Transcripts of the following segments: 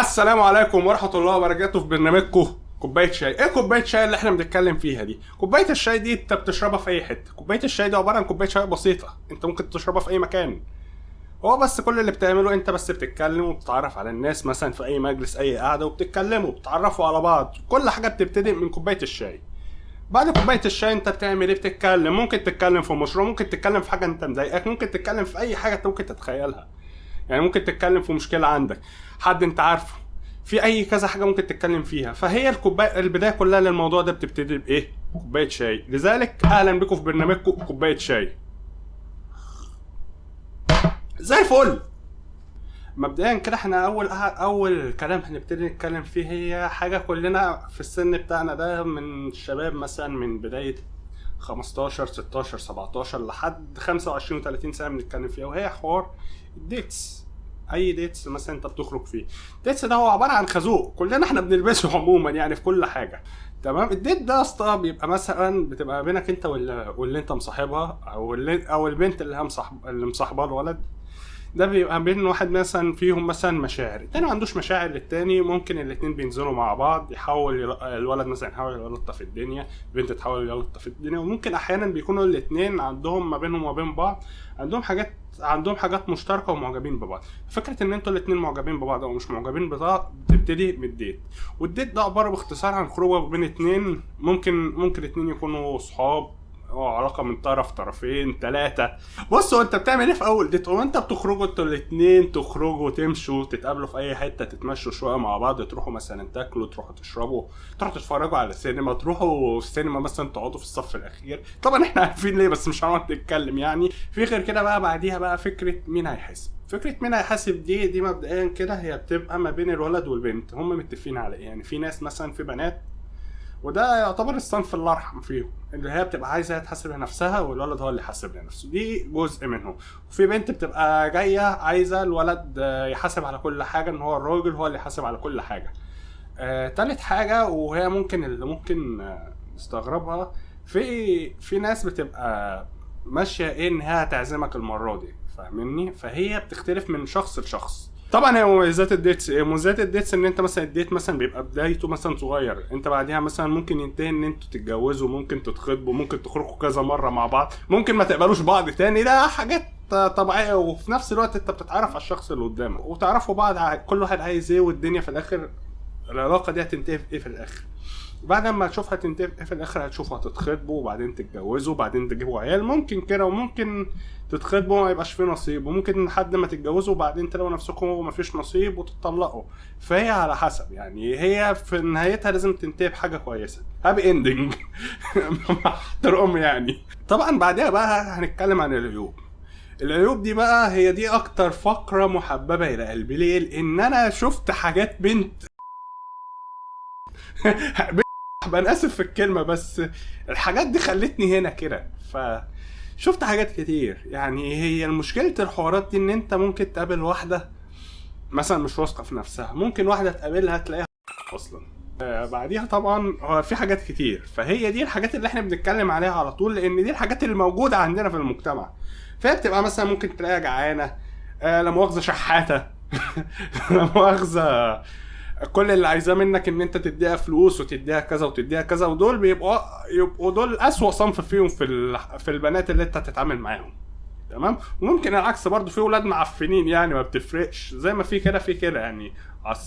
السلام عليكم ورحمة الله وبركاته في برنامجكم كوباية شاي، إيه كوباية شاي اللي إحنا بنتكلم فيها دي؟ كوباية الشاي دي أنت بتشربها في أي حتة، كوباية الشاي دي عبارة عن كوباية شاي بسيطة، أنت ممكن تشربها في أي مكان. هو بس كل اللي بتعمله أنت بس بتتكلم وبتتعرف على الناس مثلا في أي مجلس أي قعدة وبتتكلموا وبتتعرفوا على بعض، كل حاجة بتبتدي من كوباية الشاي. بعد كوباية الشاي أنت بتعمل إيه؟ بتتكلم، ممكن تتكلم في مشروع، ممكن تتكلم في حاجة أنت مضايقاك، ممكن تتكلم في أي حاجة أنت ممكن تتخيلها. يعني ممكن تتكلم في مشكلة عندك، حد انت عارفه، في أي كذا حاجة ممكن تتكلم فيها. فهي الكوبايه البداية كلها للموضوع ده بتبتدي بإيه؟ كوباية شاي. لذلك أهلا بكم في برنامجكم كوباية شاي. زي الفل. مبدئيا كده إحنا أول أول كلام هنبتدي نتكلم فيه هي حاجة كلنا في السن بتاعنا ده من الشباب مثلا من بداية 15 16 17 لحد 25 و30 سنة بنتكلم فيها وهي حوار ال dates أي dates مثلا أنت بتخرج فيه. ال dates ده هو عبارة عن خازوق. كلنا إحنا بنلبسه عموما يعني في كل حاجة. تمام؟ ال date ده يا اسطى بيبقى مثلا بتبقى بينك أنت واللي, واللي أنت مصاحبها أو اللي أو البنت اللي هي مصاحب اللي مصاحبها الولد. ده بيبقى بين واحد مثلا فيهم مثلا مشاعر التاني ما عندوش مشاعر للتاني ممكن الاتنين بينزلوا مع بعض يحاول. الولد مثلا يحاول يلطف الدنيا البنت تحاول يلطف الدنيا وممكن أحيانا بيكونوا الاتنين عندهم ما بينهم وما بين بعض عندهم حاجات عندهم حاجات مشتركة ومعجبين ببعض فكره إن أنتوا الاتنين معجبين ببعض أو مش معجبين ببعض بتبتدي من الديت والديت ده عبارة باختصار عن خروجة بين اتنين ممكن ممكن اتنين يكونوا صحاب آه علاقة من طرف طرفين ثلاثة هو انت بتعمل إيه في أول؟ ديت هو انت بتخرجوا أنتوا الاثنين تخرجوا تمشوا تتقابلوا في أي حتة تتمشوا شوية مع بعض تروحوا مثلا تاكلوا تروحوا تشربوا تروحوا تتفرجوا على السينما تروحوا السينما مثلا تقعدوا في الصف الأخير. طبعا إحنا عارفين ليه بس مش هنقعد نتكلم يعني. في غير كده بقى بعديها بقى فكرة مين هيحاسب؟ فكرة مين هيحاسب؟ دي دي مبدئيا كده هي بتبقى ما بين الولد والبنت. هم متفقين على إيه؟ يعني في ناس مثلا في بنات وده يعتبر الصنف الارحم فيهم اللي هي بتبقى عايزة تحاسب لنفسها والولد هو اللي يحاسب لنفسه دي جزء منهم. وفي بنت بتبقى جاية عايزة الولد يحاسب على كل حاجة إن هو الراجل هو اللي يحاسب على كل حاجة. آه، تالت حاجة وهي ممكن اللي ممكن آه، نستغربها في في ناس بتبقى ماشية إيه إن هي هتعزمك المرة دي فاهمني؟ فهي بتختلف من شخص لشخص. طبعا هي مميزات ال dates. مميزات ال dates إن أنت مثلا ال date مثلا بيبقى بدايته مثلا صغير. أنت بعديها مثلا ممكن ينتهي إن أنتوا تتجوزوا ممكن تتخطبوا ممكن تخرجوا كذا مرة مع بعض. ممكن ما تقبلوش بعض تاني. ده حاجات طبيعية. وفي نفس الوقت أنت بتتعرف على الشخص اللي قدامك. وتعرفوا بعض. كل واحد عايز إيه والدنيا في الآخر العلاقة دي هتنتهي في إيه في الآخر؟ بعد ما تشوفها تنتهي في الآخر هتشوفوا هتتخطبوا وبعدين تتجوزوا وبعدين تجيبوا عيال. ممكن كده وممكن تتخطبوا وما يبقاش فيه نصيب وممكن لحد ما تتجوزوا وبعدين تلاقوا نفسكم وما فيش نصيب وتطلقوا. فهي على حسب يعني هي في نهايتها لازم تنتهي بحاجة كويسة. happy ending مع يعني. طبعا بعدها بقى هنتكلم عن العيوب. العيوب دي بقى هي دي أكتر فقرة محببة إلى قلبي. ليه؟ لأن أنا شفت حاجات بنت أنا آسف في الكلمة بس الحاجات دي خلتني هنا كده. ف شفت حاجات كتير. يعني هي مشكلة الحوارات دي إن أنت ممكن تقابل واحدة مثلا مش واثقة في نفسها. ممكن واحدة تقابلها تلاقيها أصلا. آه بعديها طبعا في حاجات كتير. فهي دي الحاجات اللي إحنا بنتكلم عليها على طول لأن دي الحاجات اللي موجودة عندنا في المجتمع. فهي بتبقى مثلا ممكن تلاقيها جعانة. آه لا مؤاخذة شحاتة. لا مؤاخذة. كل اللي عايزاه منك إن أنت تديها فلوس وتديها كذا وتديها كذا ودول بيبقوا يبقوا دول أسوأ صنف فيهم في في البنات اللي أنت هتتعامل معاهم. تمام؟ وممكن العكس برضو في ولاد معفنين يعني ما بتفرقش. زي ما في كده في كده يعني.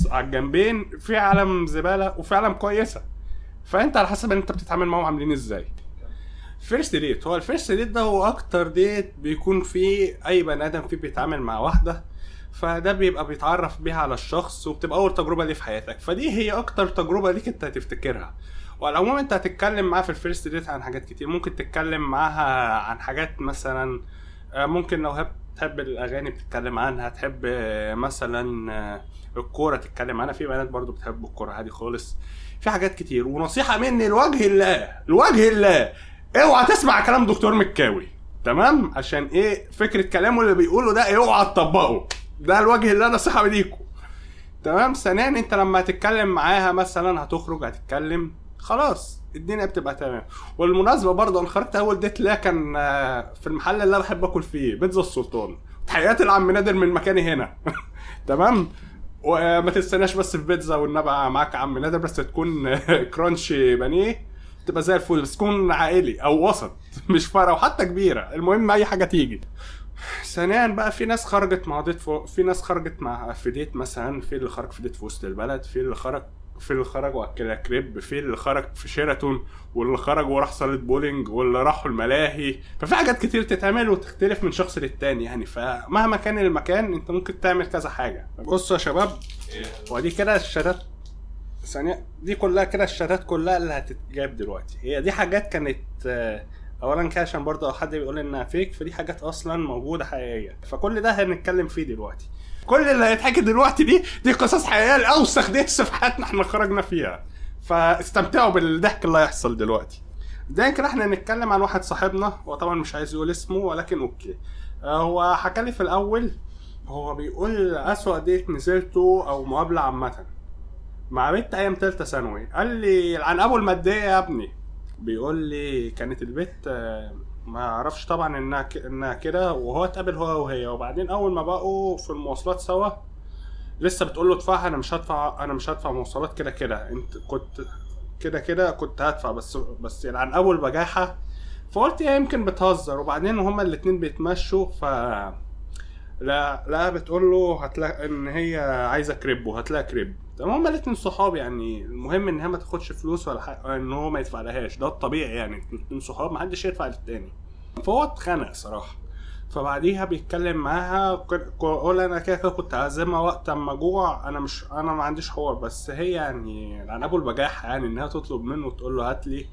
على الجنبين في عالم زبالة وفي عالم كويسة. فأنت على حسب أنت بتتعامل معاهم عاملين إزاي. first date هو ال first date ده هو أكتر date بيكون فيه أي بني آدم فيه بيتعامل مع واحدة. فده بيبقى بيتعرف بيها على الشخص وبتبقى أول تجربة ليه في حياتك. فدي هي أكتر تجربة ليك أنت هتفتكرها. وعلى العموم أنت هتتكلم معاها في ال first date عن حاجات كتير. ممكن تتكلم معاها عن حاجات مثلا ممكن لو تحب الأغاني بتتكلم عنها تحب مثلا الكورة تتكلم عنها. في بنات برضو بتحب الكورة عادي خالص. في حاجات كتير. ونصيحة مني لوجه الله لوجه الله اوعى تسمع كلام دكتور مكاوي تمام؟ عشان إيه؟ فكرة كلامه اللي بيقوله ده اوعى تطبقه. ده الوجه اللي أنا نصيحه ليكم تمام؟ ثانيا أنت لما هتتكلم معاها مثلا هتخرج هتتكلم خلاص الدنيا بتبقى تمام. والمناسبة برضه أنا خرجت أول ديت ليا كان في المحل اللي أنا بحب آكل فيه بيتزا السلطان. تحياتي لعم نادر من مكاني هنا. تمام؟ وما تستناش بس في بيتزا والنبي معاك عم نادر بس تكون كرانش بانيه تبقى زي الفل بس تكون عائلي أو وسط مش فارقه وحتى كبيرة. المهم أي حاجة تيجي. ثانيا بقى في ناس خرجت مع ضيف فوق في ناس خرجت مع في ديت مثلا في اللي خرج في ديت في وسط البلد في اللي خرج في اللي خرج واكلها كريب في اللي خرج في شيراتون واللي خرج وراح صالة بولينج واللي راحوا الملاهي. ففي حاجات كتير تتعمل وتختلف من شخص للتاني يعني. فمهما كان المكان انت ممكن تعمل كذا حاجة. بصوا يا شباب ودي كده ال chats. ثانية دي كلها كده ال chats كلها اللي هتتجاب دلوقتي. هي دي حاجات كانت آه، اولا عشان برضه حد بيقول إنها fake فدي حاجات أصلا موجودة حقيقية. فكل ده هنتكلم فيه دلوقتي. كل اللي هيتحكي دلوقتي دي دي قصص حقيقية لاوسخ dates في حياتنا إحنا خرجنا فيها. فاستمتعوا بالضحك اللي هيحصل دلوقتي. ده كده إحنا نتكلم عن واحد صاحبنا هو طبعا مش عايز يقول اسمه ولكن okay. آه، هو حكى لي في الأول هو بيقول أسوأ date نزلته أو مقابلة عامة. مع بنت أيام تالتة ثانوي. قال لي عن أبو الماديه يا ابني. بيقول لي كانت البت آه، ما أعرفش طبعا إنها ك- إنها كده وهو اتقابل هو وهي. وبعدين أول ما بقوا في المواصلات سوا لسه بتقول له ادفعها أنا مش هدفع أنا مش هدفع مواصلات كده كده. أنت كنت كده كده كنت هدفع بس بس يعني عن أول بجاحة. فقلت هي يمكن بتهزر. وبعدين هما الاتنين بيتمشوا ف لا لا بتقول له هتلاقي إن هي عايزة كريب وهتلاقي كريب. تمام هما الاتنين صحاب يعني المهم إن هي ما تاخدش فلوس ولا حاجة إن هو ما يدفع لهاش ده الطبيعي يعني الاتنين صحاب ما حدش يدفع للتاني. فهو اتخنق صراحة. فبعديها بيتكلم معاها قول أنا كده كده كنت عازمها وقت أما جوع أنا مش أنا ما عنديش حوار. بس هي يعني عن ابو البجاحه يعني إنها تطلب منه وتقول له هات لي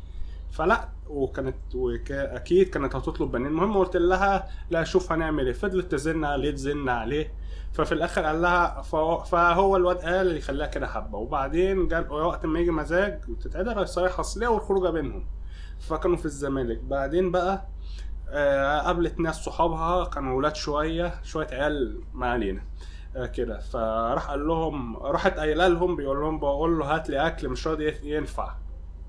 فلا وكانت وك... أكيد كانت هتطلب بنين المهم قلت لها لا شوف هنعمل إيه. فضلت تزن عليه تزن عليه. ففي الآخر قال لها فهو, الواد قال اللي خلاها كده حبة. وبعدين جال وقت ما يجي مزاج وتتعدل هيصيح اصليه والخروجة بينهم. فكانوا في الزمالك. بعدين بقى آه قابلت ناس صحابها كانوا ولاد شوية شوية عيال ما علينا. آه كده. فراح قال لهم راحت قايلة لهم بيقول لهم بقول له هات لي أكل مش راضي ينفع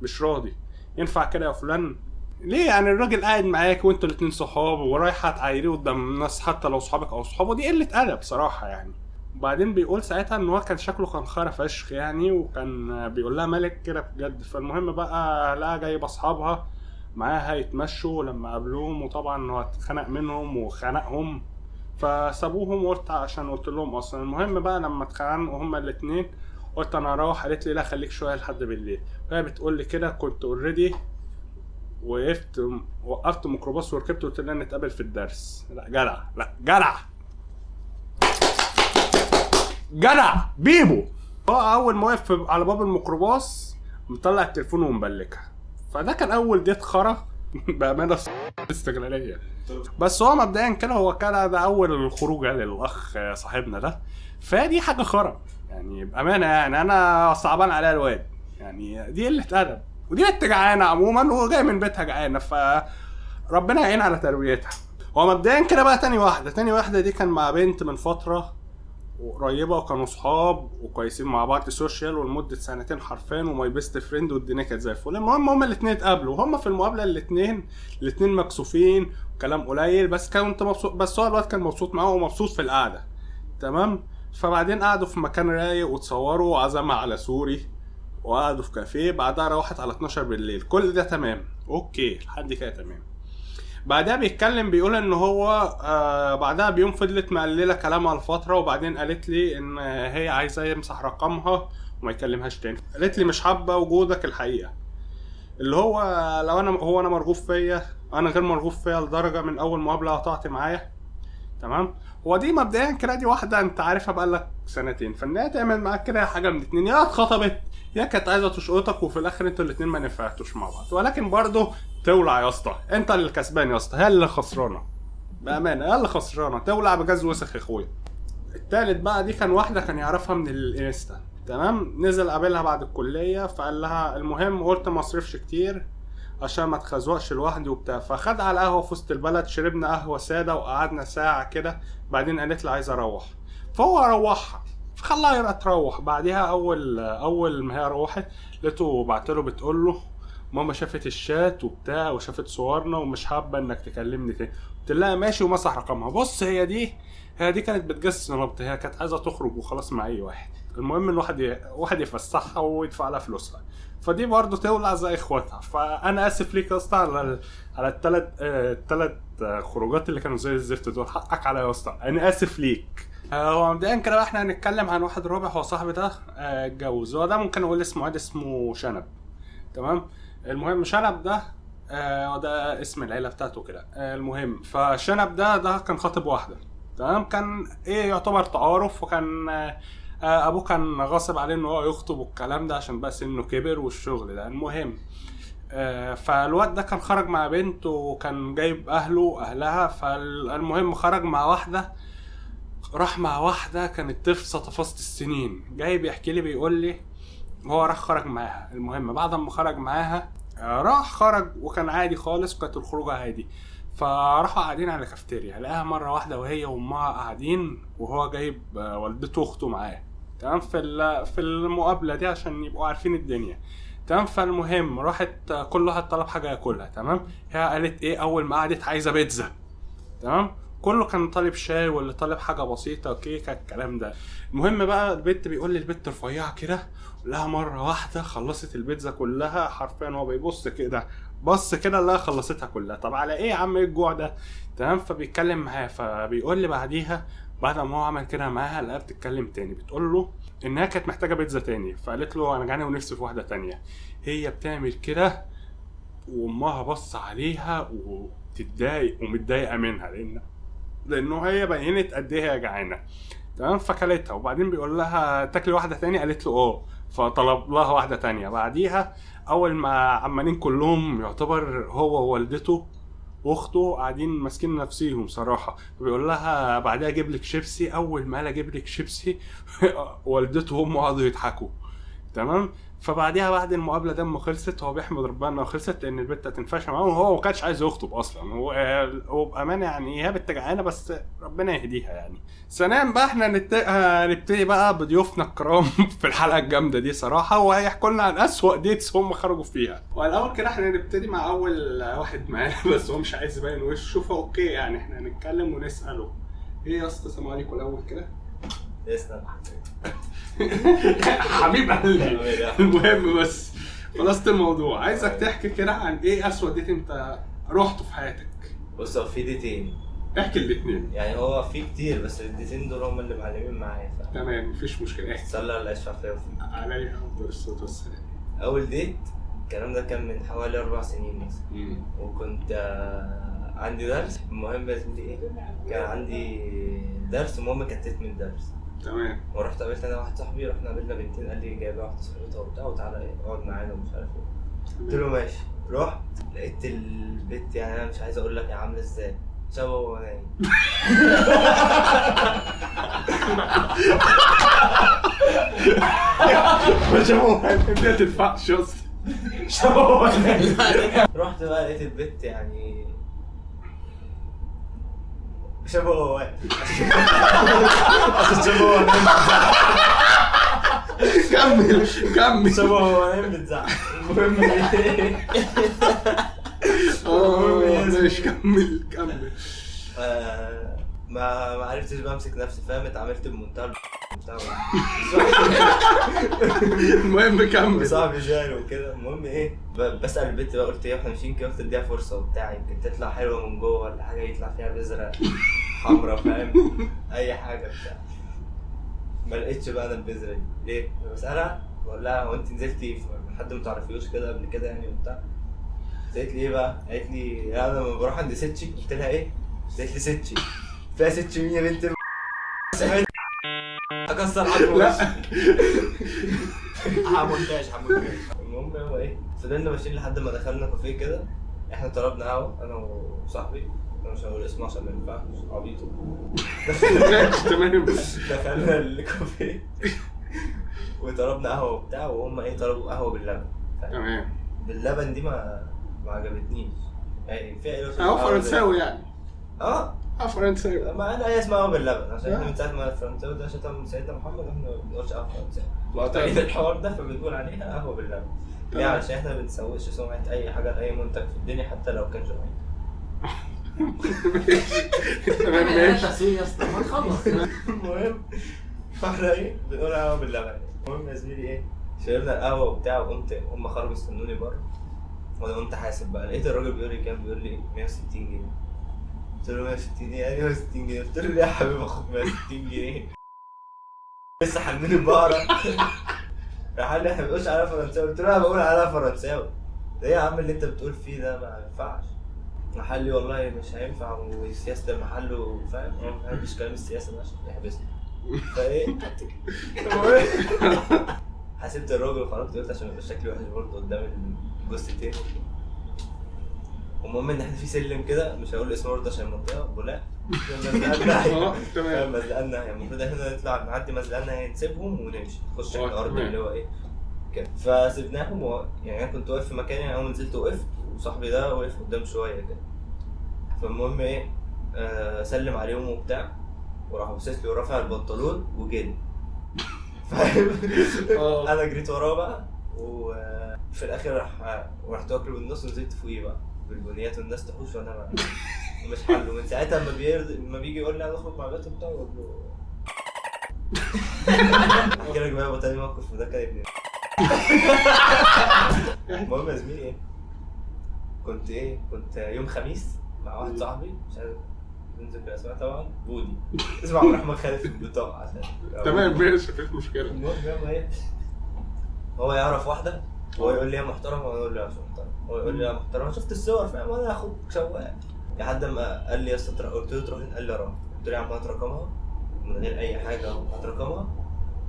مش راضي. ينفع كده يا فلان؟ ليه يعني الراجل قاعد معاك وانتوا الاتنين صحاب ورايحه تعايريه قدام الناس حتى لو صحابك أو صحابه؟ دي قلة أدب بصراحه يعني. وبعدين بيقول ساعتها إن هو كان شكله كان خارة فشخ يعني وكان بيقول لها مالك كده بجد. فالمهم بقى لقى جايب أصحابها معاها يتمشوا لما قابلوهم وطبعا هو اتخنق منهم وخنقهم. فسابوهم وقلت عشان قلت لهم أصلا. المهم بقى لما اتخانقوا هما الاتنين قلت أنا هروح قالت لي لا خليك شوية لحد بالليل. وهي بتقول لي كده كنت already وقفت وقفت ميكروباص وركبت وقلت لها نتقابل في الدرس. لا جدع. لا جدع. جدع. بيبو. هو أول ما وقف على باب الميكروباص مطلع التليفون ومبلكها. فده كان أول ديت خرا بأمانة استغلالية. بس هو مبدئيا كده هو كان ده أول خروجه للأخ صاحبنا ده. فدي حاجة خرا. يعني بأمانة يعني أنا صعبان عليها الواد. يعني دي قلة أدب ودي بنت جعانة عموما وجاي من بيتها جعانة ف ربنا يعين على تربيتها هو مبدئيا كده بقى تاني واحدة تاني واحدة دي كان مع بنت من فترة قريبة وكانوا صحاب وكويسين مع بعض social ولمدة سنتين حرفيا و my best friend والدنيا كانت زي الفل. المهم هما الاثنين اتقابلوا وهما في المقابلة الاثنين الاثنين مكسوفين وكلام قليل بس كنت مبسوط بس هو الواد كان مبسوط معاه ومبسوط في القعدة. تمام؟ فبعدين قعدوا في مكان رايق وتصوروا وعزمها على سوري. وقعدوا في كافيه بعدها روحت على 12 بالليل. كل ده تمام. okay لحد كده تمام. بعدها بيتكلم بيقول إن هو آه بعدها بيوم فضلت مقللة كلامها لفترة وبعدين قالت لي إن هي عايزة يمسح رقمها وما يكلمهاش تاني. قالت لي مش حابة وجودك الحقيقة. اللي هو لو أنا هو أنا مرغوب فيا أنا غير مرغوب فيا لدرجة من أول مقابلة قطعت معايا. تمام؟ هو دي مبدئيا كده دي واحدة أنت عارفها بقالك سنتين. فإن هي تعمل معاك كده حاجة من اتنين يا اتخطبت يا كانت عايزة تشقطك وفي الآخر أنتوا الاتنين ما نفعتوش مع بعض. ولكن برضه تولع يا اسطى. انت اللي كسبان يا اسطى. هي اللي خسرانة. بأمانة هي اللي خسرانة. تولع بجاز وسخ يا اخويا. التالت بقى دي كان واحدة كان يعرفها من الانستا تمام؟ نزل قابلها بعد الكلية فقال لها المهم قلت ما اصرفش كتير عشان ما اتخزوقش لوحدي وبتاع. فخد على قهوه في وسط البلد شربنا قهوة سادة وقعدنا ساعة كده بعدين قالت لي عايزه أروح. فهو روحها. فخلاها تروح. بعديها اول أول ما هي روحت لقيته بعت له بتقول له ماما شافت الشات وبتاع وشافت صورنا ومش حابة إنك تكلمني تاني. قلت لها ماشي. ومسح رقمها. بص هي دي هي دي كانت بتجسس نبض. هي كانت عايزة تخرج وخلاص مع أي واحد. المهم الواحد ي... واحد يفسحها ويدفع لها فلوسها. فدي برضه تولع زي إخواتها. فأنا آسف ليك يا أسطى على. على الثلاث الثلاث خروجات اللي كانوا زي الزفت دول. حقك عليا يا أسطى. أنا آسف ليك. آه، هو مبدئيا كده إحنا هنتكلم عن واحد رابع هو صاحبي ده آه، اتجوز. هو ده ممكن أقول اسمه عادي اسمه شنب. تمام؟ المهم شنب ده آه، وده اسم العيلة بتاعته كده. آه، المهم فشنب ده ده كان خاطب واحدة. تمام؟ كان إيه يعتبر تعارف وكان آه، آه، أبوه كان غاصب عليه إن هو يخطب والكلام ده عشان بقى سنه كبر والشغل ده. المهم آه، فالواد ده كان خرج مع بنت وكان جايب أهله وأهلها. فالمهم خرج مع واحدة راح مع واحدة كانت تفصى تفاصيل السنين. جاي بيحكي لي بيقول لي هو راح خرج معاها. المهم بعد ما خرج معاها آه، راح خرج وكان عادي خالص وكانت الخروجة عادي. فراحوا قاعدين على كافتيريا لقاها مرة واحدة وهي وأمها قاعدين وهو جايب آه، والدته وأخته معاه. تمام؟ في في المقابلة دي عشان يبقوا عارفين الدنيا. تمام؟ فالمهم راحت آه، كل واحد طلب حاجة ياكلها. تمام؟ هي قالت إيه؟ أول ما قعدت عايزة بيتزا. تمام؟ كله كان طالب شاي واللي طالب حاجة بسيطة كيكه الكلام ده. المهم بقى البنت بيقول لي البنت رفيعة كده لها مرة واحدة خلصت البيتزا كلها حرفيا هو بيبص كده بص كده لها خلصتها كلها. طب على إيه يا عم؟ إيه الجوع ده؟ تمام؟ فبيتكلم معاها فبيقول لي بعديها بعد ما هو عمل كده معاها لقاها بتتكلم تاني بتقول له إنها كانت محتاجة بيتزا تاني فقالت له أنا جعانه ونفسي في واحدة تانية. هي بتعمل كده وأمها بص عليها وتتضايق ومتضايقة منها لأن لأنه هي بينت قد إيه هي جعانة. تمام؟ فكلتها. وبعدين بيقول لها تاكلي واحدة تانية؟ قالت له آه. فطلب لها واحدة تانية. بعديها أول ما عمالين كلهم يعتبر هو ووالدته واخته قاعدين ماسكين نفسيهم صراحة. بيقول لها بعدها أجيب لك شيبسي. أول ما قال أجيب لك شيبسي والدته وأمه قعدوا يضحكوا. تمام؟ فبعديها بعد المقابلة أما خلصت هو بيحمد ربنا انها خلصت لأن البت هتنفعش معاه وهو ما كانش عايز يخطب أصلا. هو هو بأمانة يعني هي بنت جعانه بس ربنا يهديها يعني. ثانيا بقى إحنا نت... هنبتدي بقى بضيوفنا الكرام في الحلقة الجامدة دي صراحة وهيحكوا لنا عن أسوأ dates هم خرجوا فيها. والأول كده إحنا هنبتدي مع أول واحد معانا بس هو مش عايز يبين وشه ف okay يعني إحنا هنتكلم ونسأله. إيه يا اسطى سلام عليكم. الأول كده. تسلم حبيب قلبي. المهم بس خلاصة الموضوع. عايزك تحكي كده عن إيه أسوأ ديت أنت رحته في حياتك؟ بص هو في ديتين. احكي الاثنين يعني هو في كتير بس الديتين دول هم اللي معلمين معايا ف تمام مفيش مشكلة. احكي. صلى الله فيا وفيك عليها أفضل الصلاة والسلام. أول ديت الكلام ده كان من حوالي أربع سنين مثلا. وكنت آه، عندي درس. المهم يا زميلي إيه؟ كان عندي درس المهم كتت من الدرس تمام. ورحت قابلت أنا واحد صاحبي رحنا قابلنا بنتين قال لي جايبه واحدة صاحبتها وبتاع وتعالى إيه اقعد معانا ومش عارف إيه. قلت له ماشي. رحت لقيت البت يعني أنا مش عايز أقول لك هي عاملة إزاي. شبه وهو نايم. هو ما تنفعش اسطى شبه وهو نايم. رحت بقى لقيت البت يعني شبه عشان شبه نايم كمل كمل شبه نايم بتزعق المهم إيه ماشي كمل كمل ما ما عرفتش بقى امسك نفسي فاهم؟ اتعاملت بمنتهى المهم كمل. صاحبي جاي وكده. المهم إيه؟ بسأل البنت بقى قلت إيه؟ إحنا ماشيين كده قلت اديها فرصة وبتاع يمكن تطلع حلوة من جوه ولا حاجة يطلع فيها بذرة حمراء فاهم؟ أي حاجة بتاع. ما لقيتش بقى أنا البذرة دي. ليه؟ بسألها بقول لها هو انت نزلتي في حد ما تعرفيهوش كده قبل كده يعني وبتاع؟ قالت لي إيه بقى؟ قالت لي أنا لما بروح عند ستشي قلت لها إيه؟ قالت لي ستشي فيها مين يا بنت اكسر عظمه لا. وشي. حمونتاج حمونتاج المهم هو إيه فضلنا ماشيين لحد ما دخلنا كافيه كده إحنا طلبنا قهوه أنا وصاحبي أنا مش هقول اسمه عشان ما ينفعش ماشي تمام دخلنا الكافيه وطلبنا قهوه وبتاع وهم إيه طلبوا قهوه باللبن تمام باللبن دي ما ما عجبتنيش يعني فيها إيه اهو فرنساوي يعني آه آه فرنساوي ما أنا هي اسمها قهوه باللبن. عشان إحنا. من ساعة ما الفرنساوي ده شتم سيدنا محمد إحنا ما بنقولش قهوه فرنساوي طيب الحوار ده فبنقول عليها قهوة باللبن. ليه؟ علشان إحنا ما بنسوقش سمعة أي حاجة لاي منتج في الدنيا حتى لو كان جميل تمام ماشي. يا اسطى ما تخلص. المهم فاحنا إيه؟ بنقول قهوة باللبن. المهم يا زميلي إيه؟ شربنا القهوة وبتاع وقمت هم خرجوا استنوني بره. وأنا قمت حاسب بقى. لقيت الراجل بيقول لي كام؟ بيقول لي 160 جنيه. قلت له 160 جنيه يعني 160 جنيه قلت له ليه يا حبيبي اخد 160 جنيه لسه حاملين البقره راح قال لي إحنا ما بنقولش عليها فرنساوي قلت له أنا بقول عليها فرنساوي إيه يا عم اللي انت بتقول فيه ده ما ينفعش راح قال لي والله مش هينفع وسياسه المحل وفاهم ما بحبش كلام السياسة ده عشان بيحبسني فايه حسبت الراجل وخرجت قلت عشان يبقى شكلي وحش برضه قدام الجثتين المهم إن إحنا في سلم كده مش هقول اسمه برضه عشان المنطقة بولاق آه تمام. مزلقنا يعني المفروض إحنا نطلع نعدي مزلقنا يعني نسيبهم ونمشي. نخش آه، الأرض. اللي هو إيه. كده. فسيبناهم و... يعني أنا كنت واقف في مكاني يعني أول ما نزلت وقفت وصاحبي ده وقف قدام شوية كده. فالمهم إيه آه سلم عليهم وبتاع وراح باصص لي ورافع البنطلون وجري فاهم؟ آه. أنا جريت وراه بقى وفي الآخر راح ورحت واكله بالنص ونزلت فوقيه بقى. بالبنيات والناس تحوش وأنا ما- مش حله من ساعتها لما بيرد لما بيجي يقول لي عايز اخرج مع بنته بتاعه. أقول له. أحكي لك بقى تاني موقف وده كان ابني. المهم يا زميلي إيه؟ كنت إيه؟ كنت يوم خميس مع واحد صاحبي مش عارف ننزل بالاسماء طبعا بودي. اسمه عبد الرحمن خالد في البطاقة عشان تمام ماشي مفيش مشكلة. المهم إيه؟ هو يعرف واحدة هو يقول لي يا محترم وأنا أقول له يا مش محترم. هو يقول لي يا محترم شفت الصور فاهم؟ وأنا اخد سواق لحد ما قال لي يا اسطى قلت له تروح؟ قال لي أروح. قلت له يا عم هات رقمها من غير أي حاجة هات رقمها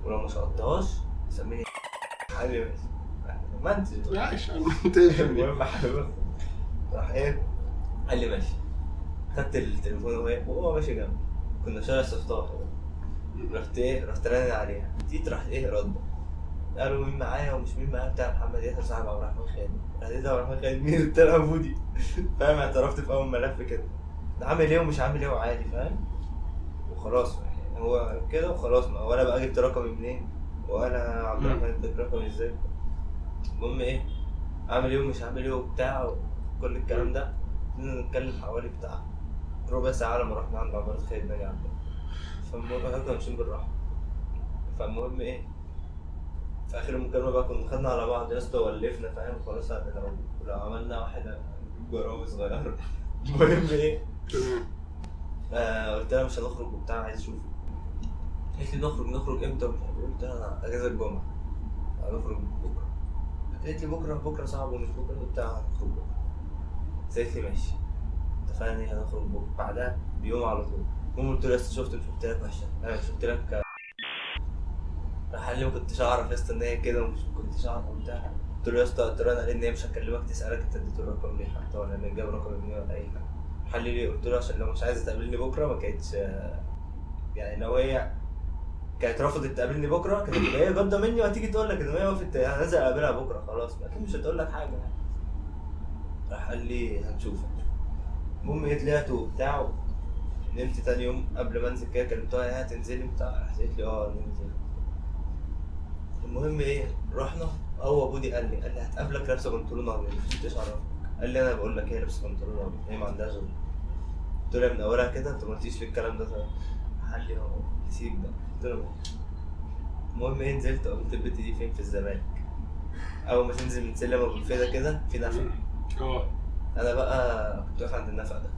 ولو ما شقطتهاش سميني حبيبي. ماشي ما انت عايش المهم حبيبي. راح إيه؟ قال لي ماشي. خدت التليفون وهو وهو ماشي جنبي. كنا شارع السفطاح رحت إيه؟ رحت رن عليها. جيت راح إيه؟ رد. قالوا مين معايا ومش مين معايا بتاع محمد ياسر صاحب عبد الرحمن خالد راح عبد الرحمن خالد مين قلت لها بودي فاهم؟ اعترفت في أول ملف كده. ده عامل إيه ومش عامل إيه وعادي فاهم؟ وخلاص. يعني هو كده وخلاص. ما ولا بقى جبت رقمي منين؟ ولا عبد الرحمن اداك رقمي إزاي؟ المهم إيه؟ عامل إيه ومش عامل إيه وبتاع وكل الكلام ده. نتكلم حوالي بتاع ربع ساعة لما رحنا عند عمارة خالد ناجي عندنا فالمهم إحنا كنا ماشيين بالراحة. فالمهم إيه؟ في آخر المكالمة بقى كنا خدنا على بعض يا اسطى ولفنا فاهم؟ خلاص لو لو عملنا واحدة جراوي صغيرة المهم إيه؟ آه قلت لها مش هنخرج وبتاع عايز أشوفك. قالت لي نخرج نخرج إمتى. قلت لها أنا أجازة الجمعة. هنخرج بكرة. قالت لي بكرة بكرة صعب ومش بكرة وبتاع هنخرج بكرة. قالت لي ماشي. اتفقنا هنخرج بكرة. بعدها بيوم على طول. المهم قلت له يا اسطى شفت مش قلت لك وحشة أنا مش قلت لك راح قال لي ما كنتش أعرف يا اسطى إن هي كده ومش كنتش أعرف وبتاع. قلت له يا اسطى قلت له أنا ان هي مش هكلمك تسألك أنت اديته الرقم ليه حتى ولا ان جاب رقم مني ولا أي حاجة. قال لي ليه قلت له عشان لو مش عايزة تقابلني بكرة ما كانتش يعني لو هي كانت رفضت تقابلني بكرة كانت هي جادة مني وهتيجي تقول لك إن هي وقفت أنا نازل أقابلها بكرة خلاص أكيد مش هتقول لك حاجة يعني. راح قال لي هنشوف. المهم إيه طلعت وبتاع نمت تاني يوم قبل ما أنزل كده كلمتها هتنزلي بتاع قالت لي آه ننزل المهم إيه رحنا هو بودي قال لي قال لي هتقابلك لابسه بنطلون أبيض مش كنتش أعرفك. قال لي أنا بقول لك هي لابسة بنطلون أبيض هي ما عندهاش غير قلت له من أولها كده أنت ما قلتيش ليه الكلام ده قال لي آه نسيت ده قلت له المهم إيه نزلت قلت البت دي فين؟ في الزمالك. أول ما تنزل من سلم أبو الفدا كده في نفق. آه. أنا بقى كنت واقف عند النفق ده.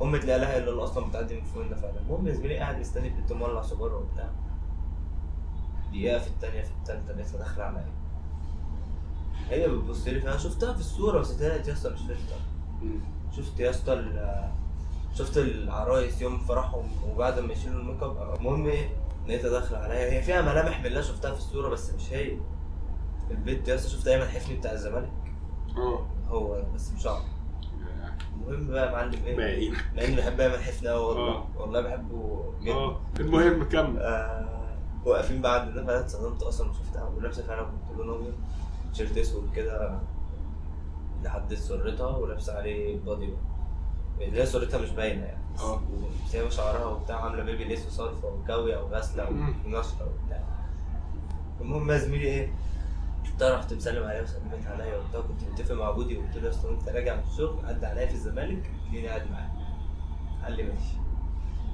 فأمي لا إله إلا الله أصلا بتعدي من فوق النفق ده. المهم يا زميلي قاعد مستني البنت مولع سيجاره وبتاع. دقيقة في الثانية في الثالثه لسه داخله عليا هي بتبص لي فأنا شفتها في الصورة بس طلعت يا اسطى مش فيلتر. شفت يا اسطى شفت العرايس يوم فرحهم وبعد ما يشيلوا ال make up المهم إيه؟ لقيتها داخلة عليا. هي فيها ملامح من اللي أنا شفتها في الصورة بس مش هي. البنت يا اسطى شفت أيمن حفني بتاع الزمالك؟ آه. هو بس مش عارف المهم بقى يا معلم إيه؟ باين مع إني بحب أيمن حفني قوي والله. آه. والله بحبه جدا. آه. المهم كمل. آه. واقفين النفق ده اتصدمت أصلا وشفتها ولابسه فعلا بنطلون ابيض تيشيرت أسود كده لحد سرتها ولابسة عليه بادي بقى اللي هي سرتها مش باينة يعني. آه. سايبه شعرها وبتاع عاملة بيبي ليس وصرفة وكاويه وغاسلة. ونشره وبتاع. المهم يا زميلي إيه وبتاع رحت مسلم عليها وسلمت عليا وبتاع كنت متفق مع بودي وقلت له اصل أنت راجع من الشغل عدى عليا في الزمالك خليني قاعد معاك. قال لي ماشي.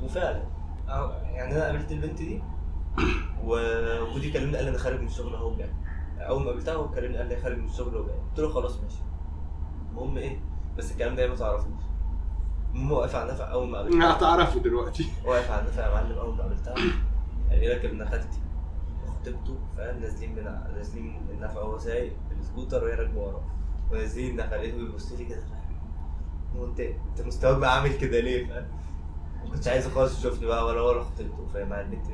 وفعلا. يعني أنا قابلت البنت دي و- وبودي كلمني قال لي أنا خارج من الشغل أهو جاي أول ما قابلتها هو كلمني قال لي خارج من الشغل وجاي قلت له خلاص ماشي. المهم إيه؟ بس الكلام ده هي ما تعرفوش المهم واقف على النفق أول ما قابلتها. هتعرفوا دلوقتي. واقف على النفق يا معلم أول ما قابلتها. قال لي ابن خالتي وخطيبته فاهم نازلين من نازلين من النفق وهو سايق بالسكوتر وهي راكبة وراه. ونازلين لقيته بيبص لي كده. فاهم أنت أنت مستواك بقى عامل كده ليه؟ فاهم؟ ما كنتش عايز خالص يشوفني بقى ولا ولا خطيبته. فاهم؟ مع البنت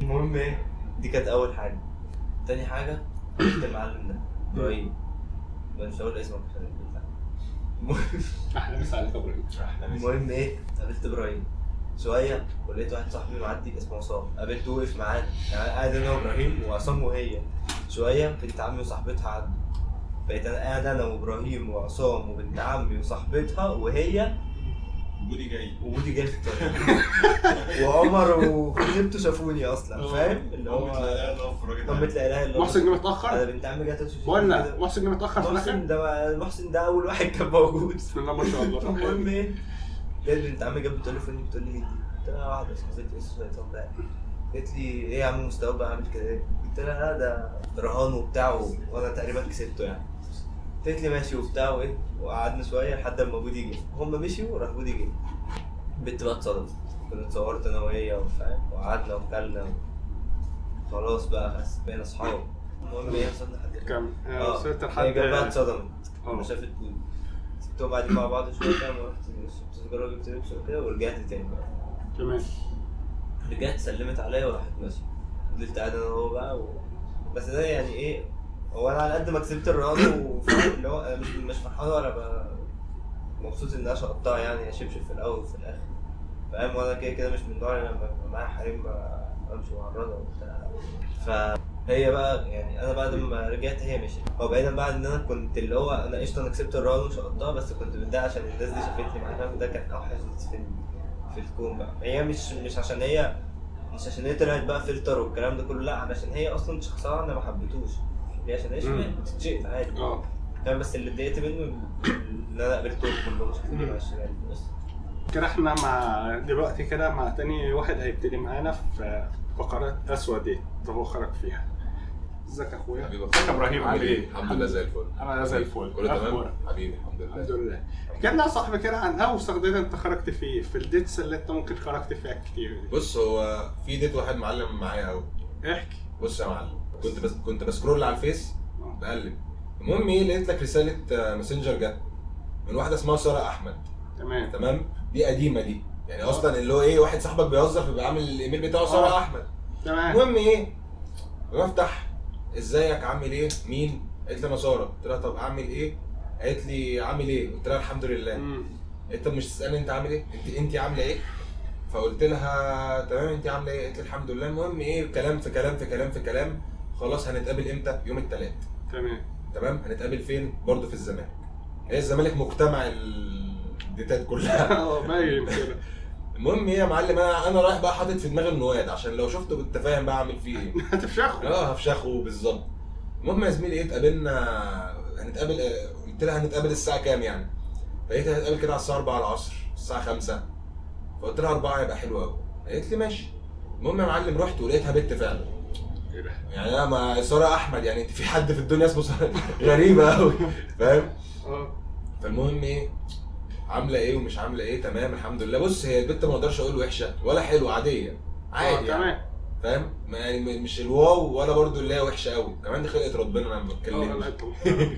المهم إيه؟ دي كانت أول حاجة. تاني حاجة قابلت المعلم ده؟ إبراهيم مش هقول اسمك عشان. المهم. أحلى مسا عليك إبراهيم. المهم إيه؟ قابلت إبراهيم. شوية ولقيت واحد صاحبي معدي اسمه عصام. قابلته وقف معانا يعني قاعد أنا وابراهيم وعصام وهي شوية بنت عمي وصاحبتها عدوا بقيت أنا قاعد أنا وإبراهيم وعصام وبنت عمي وصاحبتها وهي بودي جاي. وبودي جاي في الطريق. وعمر وخطيبته شافوني أصلا فاهم؟ اللي هو أمة لا اله الا الله محسن جه أنا متاخر بنت عمي جت ولا محسن جه متأخر في محسن الآخر؟ ده محسن ده أول واحد كان موجود. بسم الله ما شاء الله. طب المهم. إيه؟ لقيت بنت عمي جت بتقول لي فين بتقول لي دي؟ قلت لها واحدة صاحبتي اسمها طب قالت لي إيه يا عم مستواك بقى عامل كده؟ إيه؟ قلت لها لا ده رهان وبتاع وأنا تقريبا كسبته يعني. قالت لي ماشي وبتاع وايه وقعدنا شوية لحد ما بودي جه هم مشيوا وراح بودي جه البنت بقى اتصدمت. كنت اتصورت أنا وهي وفاهم وقعدنا وكلنا و... خلاص بقى بقينا اصحاب. المهم إيه وصلنا لحد كم آه وصلت هي لحد جت بقى اتصدمت. آه. لما شافت سبتهم قاعدين مع بعض شوية فاهم ورحت شربت سيجاره وجبت لبس وكده ورجعت تاني بقى. تمام. رجعت سلمت عليا وراحت ماشية. فضلت قاعد أنا وهو بقى و... بس ده يعني إيه هو أنا على قد ما كسبت الرياضة اللي هو مش مش فرحان ولا. مبسوط إن أنا شقطتها يعني اشبشب في الأول وفي الآخر. فاهم؟ وأنا كده كده مش من النوع اللي لما يبقى معايا حريم بمشي مع الرياضة وبتاع. فهي بقى يعني أنا بعد ما رجعت هي مشيت. هو بعيدا بقى إن أنا كنت اللي هو أنا قشطة أنا كسبت الرياضة وشقطتها بس كنت متضايق عشان الناس دي شافتني معاها فاهم؟ ده كان أوحش في في الكون بقى. هي مش مش عشان هي مش عشان هي طلعت بقى فلتر والكلام ده كله لا علشان هي أصلا شخصها أنا ما حبيتوش عشان عادي. آه. فاهم بس اللي اتضايقت منه إن أنا قابلتهم كلهم شايفيني مع الشمال بس. كده إحنا مع دلوقتي كده مع تاني واحد هيبتدي معانا في فقرات اسودة هو خرج فيها. إزيك يا أخويا؟ ازيك يا إبراهيم عامل إيه؟ الحمد لله زي الفل. أنا زي الفل. كله تمام؟ حبيبي الحمد الحمد لله. لله كلمنا يا صاحبي كده عن اوسخ date أنت خرجت فيه في ال dates اللي أنت ممكن خرجت فيها كتير دي. بص هو في date واحد معلم معايا قوي احكي. بص يا معلم. كنت بس كنت ب scroll على الفيس بقلب. المهم إيه؟ لقيت لك رسالة آه، messenger جت من واحدة اسمها سارة أحمد. تمام. تمام؟ دي قديمة دي. يعني أصلا اللي هو إيه؟ واحد صاحبك بيهزر فبيبقى عامل الإيميل بتاعه سارة آه. أحمد. تمام. المهم إيه؟ بفتح إزيك؟ عامل إيه؟ مين؟ قالت لي أنا سارة. قلت لها طب اعمل إيه؟ قالت لي عامل إيه؟ قلت لها الحمد لله. انت مش تسألني أنت عامل إيه؟ انت أنت عاملة إيه؟ فقلت لها تمام أنت عاملة إيه؟ قالت لي الحمد لله. المهم إيه؟ كلام في كلام في كلام في كلام. خلاص هنتقابل إمتى؟ يوم الثلاث تمام. تمام؟ هنتقابل فين؟ برضه في الزمالك. هي الزمالك مجتمع الديتات كلها. آه باين كده. المهم إيه يا معلم؟ أنا أنا رايح بقى حاطط في دماغي النواد عشان لو شفته بالتفاهم بقى اعمل فيه إيه. هتفشخه. آه هفشخه بالظبط. المهم يا زميلي إيه اتقابلنا هنتقابل آه، قلت لها هنتقابل الساعة كام يعني؟ فقلت هنتقابل كده على الساعة 4 العصر الساعة 5 فقلت لها 4 هيبقى حلو قوي قالت لي ماشي. المهم يا معلم رحت ولقيتها بنت فعلا. إيه ده؟ يعني أنا ما ساره أحمد يعني في حد في الدنيا اسمه ساره غريبة قوي فاهم؟ آه. فالمهم إيه عاملة إيه ومش عاملة إيه تمام الحمد لله. بص هي البنت ما أقدرش أقول وحشة ولا حلوة عادية آه عادي يعني. تمام. فاهم؟ يعني مش الواو ولا برضو اللي هي وحشة قوي كمان دي خلقه ربنا أنا ما آه بتكلمش.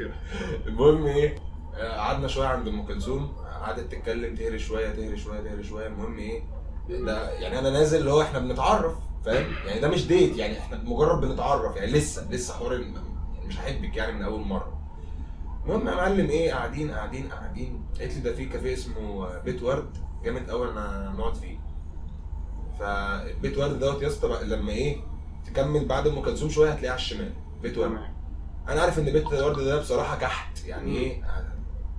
المهم إيه آه، قعدنا شوية عند أم كلثوم قعدت تتكلم تهري شوية تهري شوية تهري شوية. المهم إيه ده يعني أنا نازل اللي هو إحنا بنتعرف. فاهم؟ يعني ده مش ديت يعني إحنا مجرد بنتعرف يعني لسه لسه حوار يعني مش هحبك يعني من أول مرة. المهم يا معلم إيه قاعدين قاعدين قاعدين. قالت لي ده في كافيه اسمه بيت ورد. جامد قوي أنا نقعد فيه. فبيت ورد دوت يا اسطى لما إيه تكمل بعد أم كلثوم شوية هتلاقيه على الشمال بيت ورد. أنا عارف إن بيت ورد ده بصراحة كحت يعني. إيه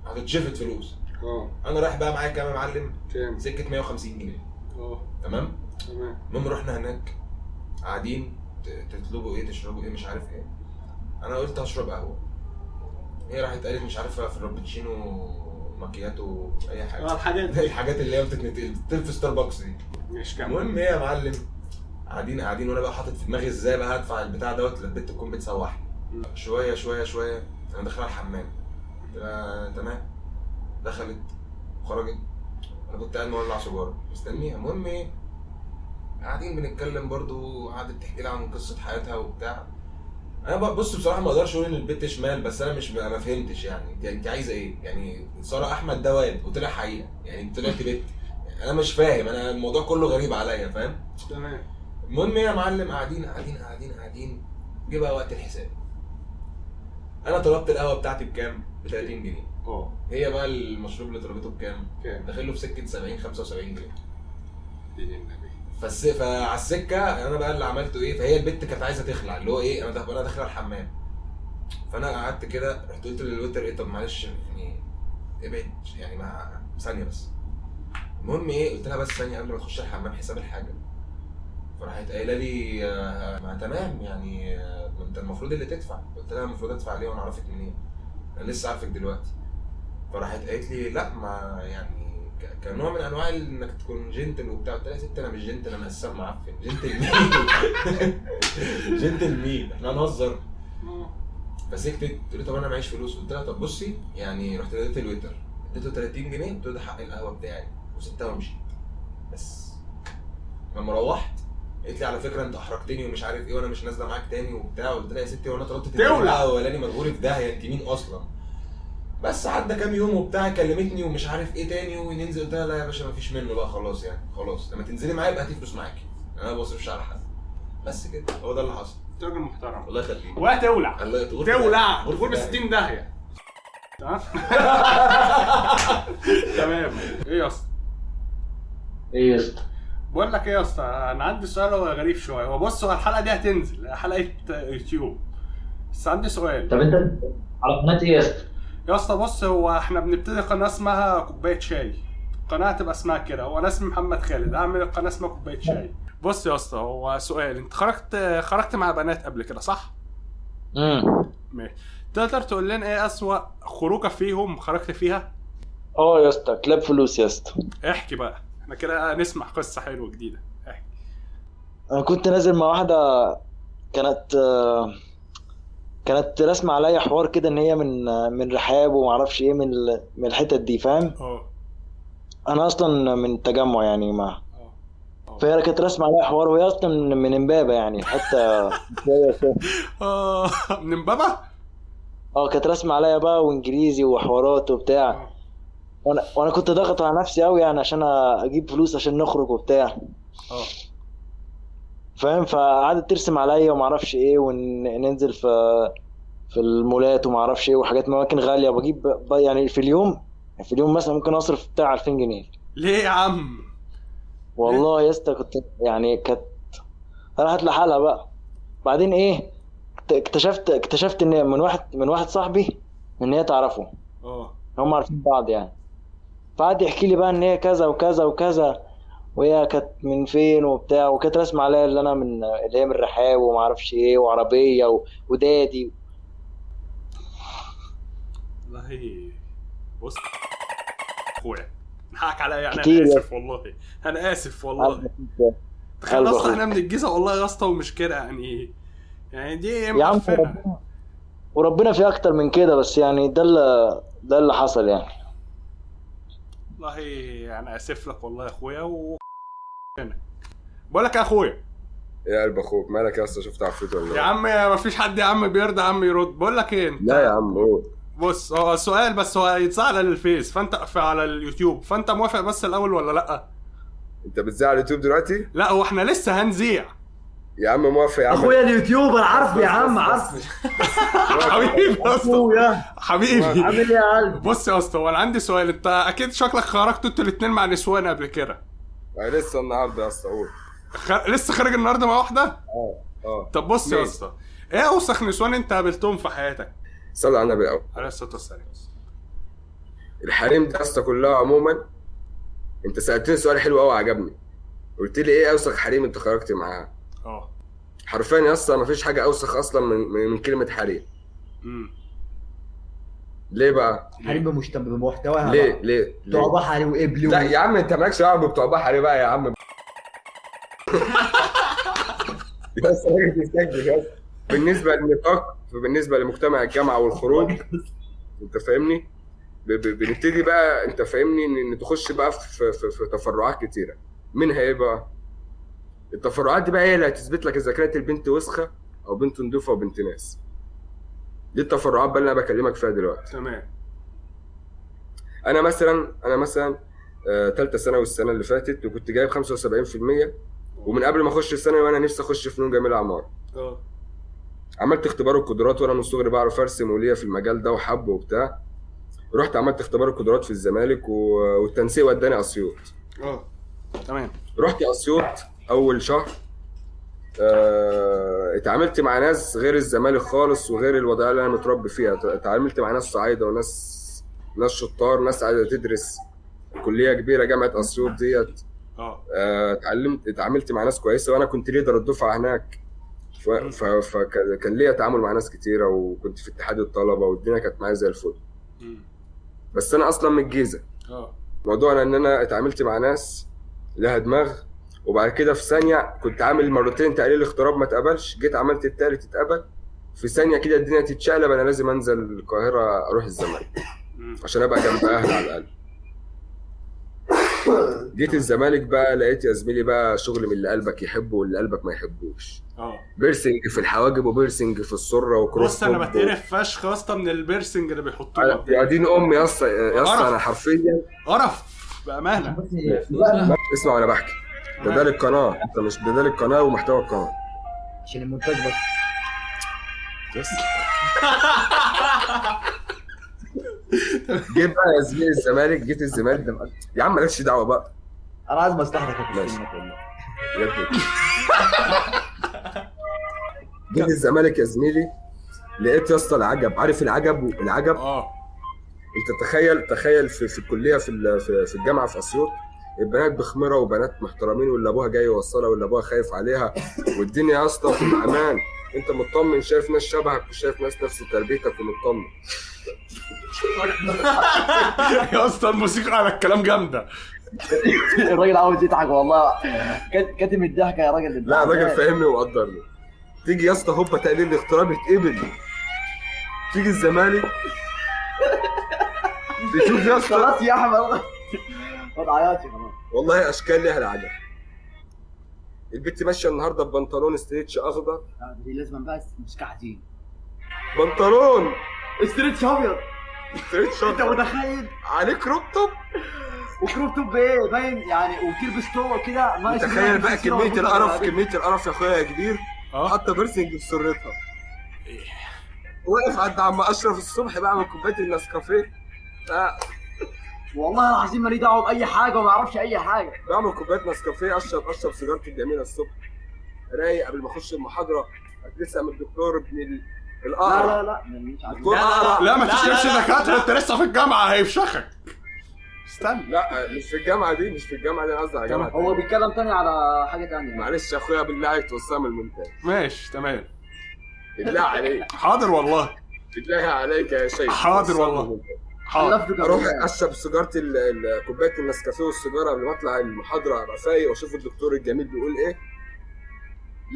هتتشفت فلوس. آه. أنا رايح بقى معايا كام يا معلم كام؟ سكة 150 جنيه. آه. تمام؟ المهم رحنا هناك قاعدين تطلبوا إيه تشربوا إيه مش عارف إيه. أنا قلت هشرب قهوة. هي راحت قالت مش عارفه في الرابتشينو ماكياتو أي حاجة. آه الحاجات دي. الحاجات اللي هي بتتنقل في ستاربكس دي. مش كام المهم إيه يا معلم؟ قاعدين قاعدين وأنا بقى حاطط في دماغي إزاي بقى هدفع البتاع دوت للبنت تكون بتسوحني شوية شوية شوية أنا داخل على الحمام. لها تمام. دخلت خرجت. أنا كنت قاعد مولع سيجارة. مستنيها المهم إيه؟ قاعدين بنتكلم برضو قعدت تحكي لي عن قصة حياتها وبتاع. أنا بص بصراحة ما أقدرش أقول إن البت شمال بس أنا مش ما فهمتش يعني. انت أنت عايزة إيه؟ يعني سارة أحمد ده واد وطلع حقيقة. يعني طلعت بنت. أنا مش فاهم. أنا الموضوع كله غريب عليا فاهم؟ تمام. المهم يا معلم قاعدين قاعدين قاعدين قاعدين. جه بقى وقت الحساب. أنا طلبت القهوة بتاعتي بكام؟ ب 30 جنيه. آه. هي بقى المشروب اللي طلبته بكام؟ كام؟ داخل له في سكة 70 75 جنيه. فالس... فعلى السكة أنا بقى اللي عملته إيه فهي البت كانت عايزة تخلع اللي هو إيه أنا داخل أنا داخل الحمام. فانا قعدت كده رحت قلت للويتر إيه طب معلش يعني ابعد يعني مع ثانية بس. المهم إيه قلت لها بس ثانية قبل ما تخش الحمام حساب الحاجة. فراحت قايلة لي آه، ما تمام يعني آه، ما انت المفروض اللي تدفع. قلت لها المفروض ادفع ليه وأنا اعرفك منين. أنا لسه عارفك دلوقتي. فراحت قالت لي لا ما يعني كنوع من أنواع إنك تكون gentle وبتاع. قلت لها يا ست أنا مش gentle أنا قسام معفن. gentle مين؟ gentle مين؟ إحنا هنهزر. فسكتت قلت لي طب أنا معيش فلوس. قلت لها طب بصي يعني رحت اديت ال waiter. اديته 30 جنيه قلت له ده حق القهوة بتاعي. وسبتها ومشيت. بس. لما روحت قالت لي على فكرة أنت أحرجتني ومش عارف إيه وأنا مش نازلة معاك تاني وبتاع. قلت لها يا ستي وأنا طلبت تولع. القهوة اولاني مجهولي في داهية. أنت مين أصلا؟ بس عدى كام يوم وبتاع كلمتني ومش عارف إيه تاني وننزل قلت لها لا يا باشا مفيش منه بقى خلاص يعني خلاص. لما تنزلي معايا يبقى هاتي فلوس معاكي أنا ما بصرفش على حد. بس كده. هو ده اللي حصل. انت راجل محترم. الله يخليك. وهتولع الله يطول تولع. تقول ب داهية. 60 داهية. تمام؟ تمام. إيه يا اسطى؟ إيه يا اسطى؟ بقول لك إيه يا اسطى أنا عندي سؤال هو غريب شوية. هو بص هو الحلقة دي هتنزل حلقة يوتيوب. بس عندي سؤال. طب انت على قناه إيه يا اسطى؟ يا اسطى بص هو إحنا بنبتدي قناة اسمها كوباية شاي. قناه تبقى اسمها كده. هو أنا اسمي محمد خالد. أعمل قناه اسمها كوباية شاي. بص يا اسطى هو سؤال. انت خرجت خرجت مع بنات قبل كده صح؟ امم ماشي. تقدر تقول لنا إيه أسوأ خروجة فيهم خرجت فيها؟ آه يا اسطى كلاب فلوس يا اسطى. احكي بقى. إحنا كده نسمع قصة حلوة جديدة. احكي. أنا كنت نازل مع واحدة كانت آه، كانت رسمة عليا حوار كده ان هي من من رحاب وما أعرفش إيه من من الحتت دي فاهم؟ آه. أنا أصلا من التجمع يعني ما آه. فهي كانت رسمة عليا حوار وهي أصلا من امبابة يعني حتى. آه من امبابة؟ آه كانت رسمة عليا بقى وانجليزي وحوارات وبتاع. آه. وأنا وأنا كنت ضاغط على نفسي قوي يعني عشان أجيب فلوس عشان نخرج وبتاع. آه. فاهم؟ فقعدت ترسم عليا وما أعرفش إيه وننزل في في المولات وما أعرفش إيه وحاجات اماكن غالية. وبجيب ب- يعني في اليوم في اليوم مثلا ممكن أصرف بتاع 2000 جنيه. ليه يا عم؟ والله يا اسطى كنت يعني كانت راحت لحالها بقى. بعدين إيه اكت- اكتشفت اكتشفت إن من واحد من واحد صاحبي إن هي تعرفه. آه. هم عارفين بعض يعني. فقعد يحكي لي بقى إن هي كذا وكذا وكذا. وهي كانت من فين وبتاع وكانت رسمة عليا اللي أنا من اللي هي من الرحاب وما أعرفش إيه وعربية و... ودادي. والله بص أخويا نحقك عليا يعني كتير أنا آسف والله أنا آسف والله. أخوك. إحنا من الجيزة والله يا أسطى ومش كده يعني. يعني دي يا عم وربنا في أكتر من كده بس يعني ده اللي ده اللي حصل يعني. والله أنا آسف لك والله يا أخويا و بقول لك يا اخويا. يا قلب أخوك مالك يا اسطى؟ شفت عفريت ولا يا؟ عم ما فيش حد يا عم بيرضى يا عم يرد. بقول لك إيه انت لا يا عم قول. بص هو سؤال بس هو هيتذاع على الفيس فانت على اليوتيوب فانت موافق بس الأول ولا لأ؟ انت بتذاع على اليوتيوب دلوقتي؟ لا هو إحنا لسه هنذيع. يا عم موافق يا عم. أخويا ال YouTuber عارف يا عم عارف حبيبي يا اسطى. حبيبي. عامل إيه يا قلب بص يا اسطى هو أنا عندي سؤال. انت أكيد شكلك خرجتوا أنتوا الاثنين مع نسوان قبل كده. لسه النهارده يا أسطى قول خ... لسه خارج النهارده مع واحدة؟ آه آه. طب بص يا. أسطى إيه أوسخ نسوان أنت قابلتهم في حياتك؟ صلي على النبي. الأول عليه الصلاة والسلام الحريم دي يا أسطى كلها عموما أنت سألتني سؤال حلو قوي عجبني قلت لي إيه أوسخ حريم أنت خرجت معاها آه. حرفيا يا أسطى مفيش حاجة أوسخ أصلا من من كلمة حريم. مم. ليه بقى؟ حريم بمشت- بمحتواها ليه؟ بقى. ليه؟ بتوع بحري وقبلي لا يا عم انت مالكش دعوة بتوع بحري بقى يا عم. راجل يا اسطى. بالنسبة للنطاق بالنسبة لمجتمع الجامعة والخروج انت فاهمني؟ بنبتدي بقى انت فاهمني؟ ان تخش بقى في, في, في تفرعات كتيرة. منها إيه بقى؟ التفرعات دي بقى هي اللي هتثبت لك إذا كانت البنت وسخة أو بنت نضيفه وبنت ناس. دي التفرعات بقى اللي أنا بكلمك فيها دلوقتي. تمام. أنا مثلا أنا مثلا ثالثه ثانوي السنة اللي فاتت وكنت جايب 75% ومن قبل ما أخش الثانوي وأنا نفسي أخش فنون جميلة عماره آه. عملت اختبار القدرات وأنا من صغري بعرف أرسم وليا في المجال ده وحب وبتاع. رحت عملت اختبار القدرات في الزمالك و... والتنسيق وداني أسيوط. آه. تمام. رحت أسيوط أول شهر. آه، اتعاملت مع ناس غير الزمالك خالص وغير الوضعية اللي أنا متربي فيها. اتعاملت مع ناس صعايدة وناس ناس شطار ناس عايزه تدرس كلية كبيرة جامعة أسيوط ديت. آه. آه، اتعلمت اتعاملت مع ناس كويسة وأنا كنت ليدر الدفعة هناك. فكان ليا تعامل مع ناس كتيرة وكنت في اتحاد الطلبة والدنيا كانت معايا زي الفل. بس أنا أصلا من الجيزة. آه. موضوعنا إن أنا اتعاملت مع ناس لها دماغ وبعد كده في ثانية كنت عامل مرتين تقليل اغتراب ما اتقبلش جيت عملت التالت اتقبل. في ثانية كده الدنيا تتشقلب أنا لازم أنزل القاهرة أروح الزمالك. عشان أبقى جنب أهلي على الأقل. جيت الزمالك بقى لقيت يا زميلي بقى شغل من اللي قلبك يحبه واللي قلبك ما يحبوش. آه. piercing في الحواجب و piercing في السرة و cross بص أنا بتقرف فشخ يا اسطى من ال piercing اللي بيحطوه. يا دين أمي يا اسطى يا اسطى أنا حرفيا قرف. بأمانة. اسمع وأنا بحكي. ده ده للقناه انت مش ده ده للقناه ومحتوى القناة. عشان المونتاج بس. بس جيت بقى يا زميلي الزمالك جيت الزمالك ده يا عم مالكش دعوة بقى. أنا عايز مصلحتك يا ماشي. جيت الزمالك يا زميلي لقيت يا اسطى العجب. عارف العجب؟ العجب؟ آه. انت تخيل تخيل في, في الكلية في, ال- في, في الجامعة في أسيوط البنات بخمره وبنات محترمين واللي ابوها جاي يوصلها واللي ابوها خايف عليها. والدنيا يا اسطى في الامان. انت مطمن شايف ناس شبهك وشايف ناس نفس تربيتك ومطمن. يا اسطى الموسيقى على الكلام جامدة. الراجل عاوز يضحك والله. كات- كاتم الضحكه يا راجل. لا الراجل فاهمني وقدرني. تيجي يا اسطى هوبا تقليل الاغتراب يتقبل. تيجي الزمالك. بتشوف يا اسطى خلاص يا أحمد. خلاص والله أشكال ليها العجب البت ماشية النهارده ببنطلون stretch أخضر. لا، دي لازم بقى مش كحتين بنطلون. stretch أبيض. stretch أنت اخضر متخيل؟ عليه crop top. و crop top إيه؟ باين يعني وتلبس طوق كده. ناقص تخيل منها بقى كمية القرف كمية القرف يا أخويا يا كبير. آه. حاطه piercing في سرتها واقف عند عم أشرف الصبح بعمل كوباية النسكافيه. آه، والله العظيم مالي دعوة بأي حاجة وما أعرفش أي حاجة. بعمل كوباية نسكافيه اشرب أشرب سيجارتي الجميلة الصبح. رايق قبل ما أخش المحاضرة. لسه من الدكتور ابن ال- لا القرع لا لا مش عارف. دكتور لا، لا، لا ما لا، تشتمش لا، لا. دكاترة انت لسه في الجامعة هيفشخك استنى. لا مش في الجامعة دي مش في الجامعة دي أنا قصدي على جامعه هو. بيتكلم تاني على حاجة تانية. معلش يا أخويا بالله عليك توصلها من المونتاج ماشي تمام. بالله عليك. حاضر والله. بالله عليك يا شيخ. حاضر والله. حاضر. حلفته أروح. أشرب ال- كوباية النسكافيه والسيجارة قبل ما أطلع المحاضرة ابقى فايق وأشوف الدكتور الجميل بيقول إيه.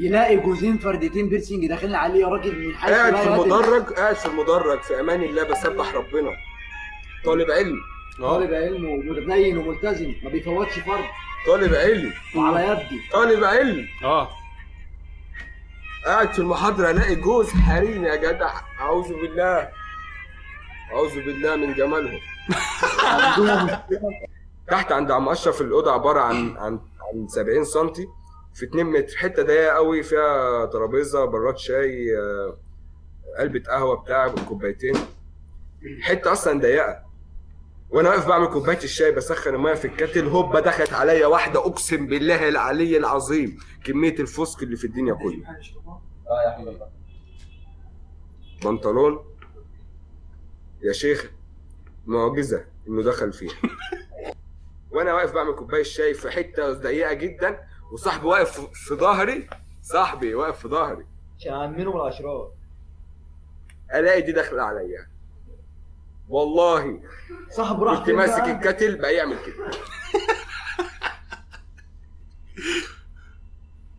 يلاقي جوزين فردتين بيرسينج داخلين عليه يا راجل من حيث قاعد في. المدرج قاعد في المدرج في أمان الله بسبح ربنا. طالب علم. طالب علم ومتدين وملتزم ما بيفوتش فرد. طالب علم. وعلى يدي. طالب علم. أه. قاعد في المحاضرة ألاقي جوز حريم يا جدع. أعوذ بالله. أعوذ بالله من جمالهم. تحت عند عم أشرف الأوضة عبارة عن عن عن 70 سم في 2 متر حتة ضيقة قوي فيها ترابيزة براد شاي آه، علبة قهوة بتاع كوبايتين حتة أصلا ضيقة. وأنا واقف بعمل كوباية الشاي بسخن المية في الكاتل هوبا دخلت عليا واحدة أقسم بالله العلي العظيم. كمية الفسق اللي في الدنيا كلها. بنطلون. يا شيخ معجزة إنه دخل فيه وأنا واقف بعمل كوباية الشاي في حتة ضيقة جدا وصاحبي واقف في ظهري. صاحبي واقف في ظهري. عشان امنه من الأشرار؟ ألاقي دي داخلة عليا. والله. صاحب راح كنت ماسك الكتل بقى يعمل كده.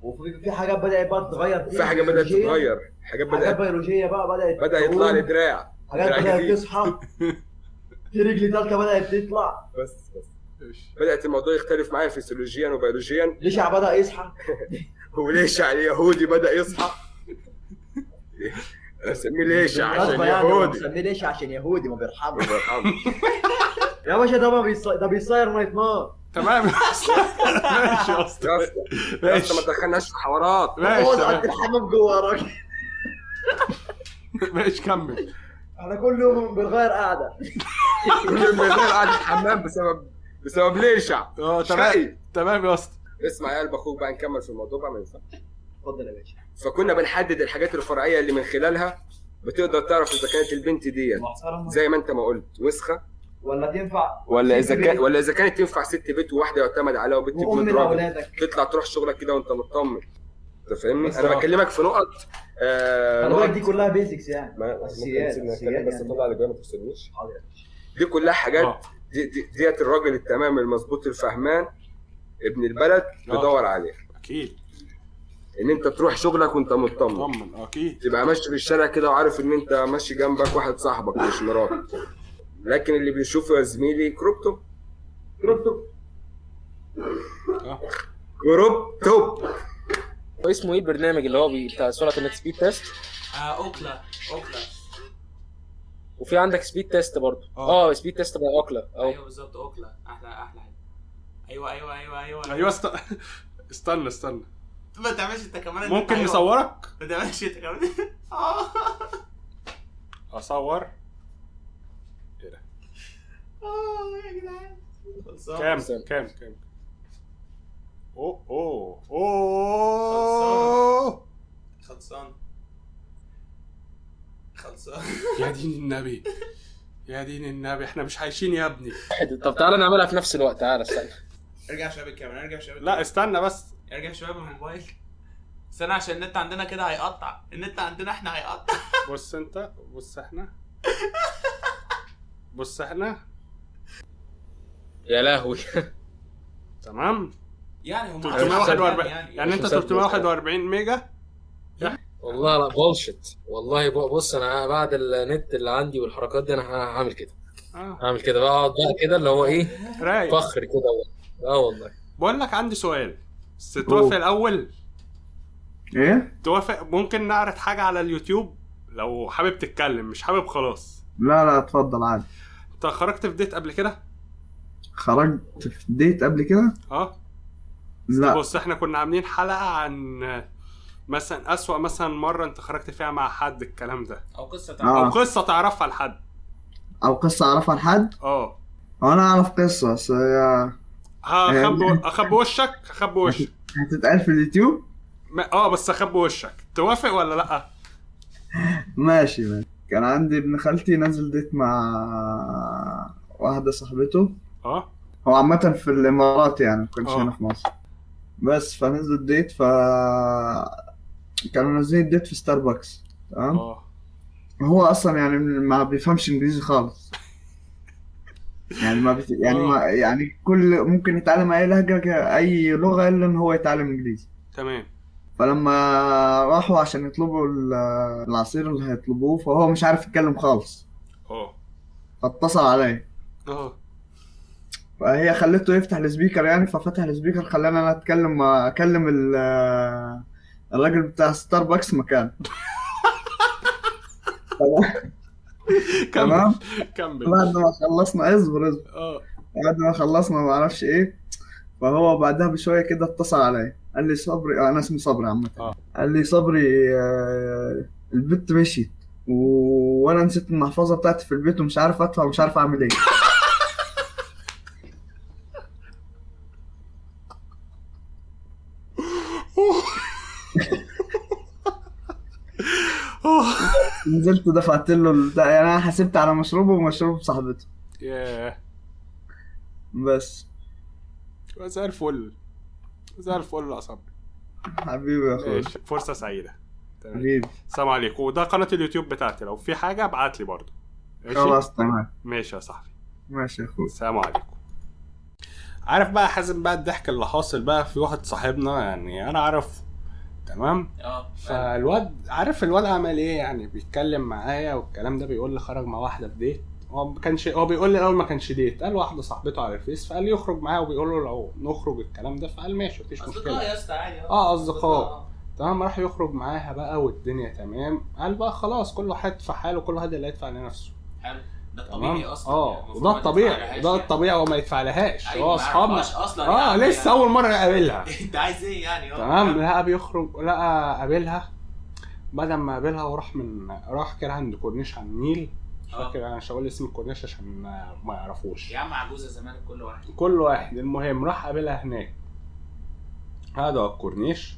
وفي في حاجات بدأت بقى تتغير. في حاجة بدأت تتغير. حاجات حاجات بدات بيولوجية بقى بدأت بدأ يطلع لي. دراع. حاجات دراع بدأت. تصحى. في رجل ثالثه بدأت تطلع. بس بس. بدأت الموضوع يختلف معايا فسيولوجيا وبيولوجيا. ليشع بدأ يصحى؟ وليشع اليهودي بدأ يصحى؟ اسميه ليشع عشان يعني يهودي. مسميه ليشع عشان يهودي ما بيرحمش الله يرحمه. يا باشا ده ما بيصير ده بيصير نايت نار تمام. ماشي يا أسطى. يا أسطى يا ماشي. اسطى ما تدخلناش في حوارات. ماشي الحمام جوه يا راجل ماشي كمل. إحنا كل يوم بنغير قاعدة. كل يوم بالليل قاعد في الحمام بسبب بسبب ليشع آه. تمام. تمام يا اسطى. اسمع يا قلب أخوك بقى نكمل في الموضوع بقى ما ينفعش. اتفضل يا باشا. فكنا بنحدد الحاجات الفرعية اللي من خلالها بتقدر تعرف إذا كانت البنت ديت زي ما أنت ما قلت وسخة؟ ولا تنفع ولا إذا كان بيت ولا إذا كانت تنفع ست بيت وواحدة يعتمد عليها وبنت راجل لأولادك. تطلع تروح شغلك كده وأنت مطمن. انت فاهمني؟ أنا بكلمك في نقط آه نقط دي كلها basics يعني. ما- أتكلم بس يعني. اطلع اللي جاي ما تفصلنيش. حاضر. دي كلها حاجات آه. دي دي date الراجل التمام المظبوط الفهمان ابن البلد بيدور عليه أكيد. إن أنت تروح شغلك وأنت مطمن. طمن أكيد. تبقى ماشي في الشارع كده وعارف إن أنت ماشي جنبك واحد صاحبك مش مراتك. لكن اللي بيشوفه يا زميلي crop top crop top آه كروب توب هو اسمه إيه البرنامج اللي هو بتاع سرعة النت speed test آه أوكلا أوكلا. وفي عندك speed test برضه. آه. speed test بقى أوكلا. أو أيوه بالظبط أوكلا. أحلى أحلى حاجة. أيوه أيوه أيوه أيوه أيوه. است... استنى استنى. ما تعملش أنت كمان ممكن أيوة. نصورك؟ ما تعملش أنت كمان. آه. أصور. آه يا جدعان. كام؟ كام؟ كام؟ اوه اوه اوه خلصان. خلصان. يا دين النبي. يا دين النبي. إحنا مش عايشين يا ابني. طب تعالى نعملها في نفس الوقت. تعالى استنى. ارجع شوية بالكاميرا ارجع شوية لا استنى بس. ارجع شوية بالموبايل استنى عشان النت عندنا كده هيقطع. النت عندنا إحنا هيقطع. بص أنت بص إحنا. بص إحنا. يا لهوي. تمام؟ يعني هم 341 يعني يعني انت مسافر. 341 ميجا؟ والله لا بولشت والله بص أنا بعد النت اللي عندي والحركات دي أنا هعمل كده. آه. هعمل كده. بقعد بقى كده اللي هو إيه؟ رايق. فخر كده آه والله. بقول لك عندي سؤال. بس توافق الأول؟ إيه؟ توافق؟ ممكن نعرض حاجة على اليوتيوب؟ لو حابب تتكلم مش حابب خلاص. لا لا اتفضل عادي. أنت خرجت في ديت قبل كده؟ خرجت في ديت قبل كده؟ آه. لا. بص إحنا كنا عاملين حلقة عن مثلا أسوأ مثلا مرة انت خرجت فيها مع حد الكلام ده. أو قصة آه. تعرف أو قصة تعرفها لحد. أو قصة أعرفها لحد؟ آه. هو أنا أعرف قصة بس هي هخبي اخبي وشك؟ اخبي وشك. هتتقال في اليوتيوب؟ ما- آه بس اخبي وشك. توافق ولا لأ؟ ماشي ماشي. كان عندي ابن خالتي نازل date مع واحدة صاحبته. آه. هو عامة في الإمارات يعني ما كانش آه. هنا في مصر. بس فنزلوا ال date ف كانوا نازلين ال date في ستاربكس تمام؟ آه. هو أصلا يعني ما بيفهمش إنجليزي خالص. يعني ما بت... يعني ما يعني كل ممكن يتعلم أي لهجة أي لغة إلا إن هو يتعلم إنجليزي. تمام. فلما راحوا عشان يطلبوا ال- العصير اللي هيطلبوه فهو مش عارف يتكلم خالص. آه. فاتصل عليا. آه. فهي خلته يفتح ال speaker يعني ففتح ال speaker خلاني أنا أتكلم أكلم ال- الراجل بتاع ستاربكس مكان. تمام؟ كمل. بعد ما خلصنا اصبر اصبر. آه. بعد ما خلصنا ما أعرفش إيه فهو بعدها بشوية كده اتصل عليا. قال لي صبري. آه، أنا اسمي صبري عامة. آه. قال لي صبري آه، البت مشيت و... وأنا نسيت المحفظة بتاعتي في البيت ومش عارف أدفع ومش عارف أعمل إيه. نزلت دفعت له البتاع- يعني أنا حسبت على مشروبه ومشروب صاحبته. ياه. بس. زي الفل. زي الفل يا صبري حبيبي يا اخويا فرصة سعيدة. تمام. حبيبي. السلام عليكم. وده قناة اليوتيوب بتاعتي. لو في حاجة ابعت لي برضه خلاص تمام. ماشي يا صاحبي. ماشي يا اخويا السلام عليكم. عارف بقى حازم بقى الضحك اللي حاصل بقى في واحد صاحبنا يعني أنا عارفه تمام؟ آه فالواد عارف الواد عمل إيه؟ يعني بيتكلم معايا والكلام ده بيقول لي خرج مع واحدة في ديت هو ما كانش هو بيقول لي الأول ما كانش ديت قال واحدة صاحبته على الفيس فقال لي يخرج معايا وبيقول له لو نخرج الكلام ده فقال ماشي مفيش أصدقاء مشكلة. يا أسطى عادي آه. أصدقاء. تمام؟ راح يخرج معاها بقى والدنيا تمام. قال بقى خلاص كل واحد في حاله كل واحد اللي هيدفع لنفسه. حلو. ده الطبيعي أصلا آه. يعني وده الطبيعي تدفعلهاش ده يعني. الطبيعي هو ما يدفع لهاش أيوة، هو ما اصحابنا أصلا آه يعني. لسه أول مرة يقابلها أنت عايز إيه يعني؟ آه. تمام لقى بيخرج لقى قابلها بدل ما قابلها وراح من راح كده عند كورنيش على النيل. مش آه. فاكر أنا مش هقول اسم الكورنيش عشان ما يعرفوش. يا عم عجوزة زمان كل واحد. كل واحد. المهم راح قابلها هناك. على الكورنيش.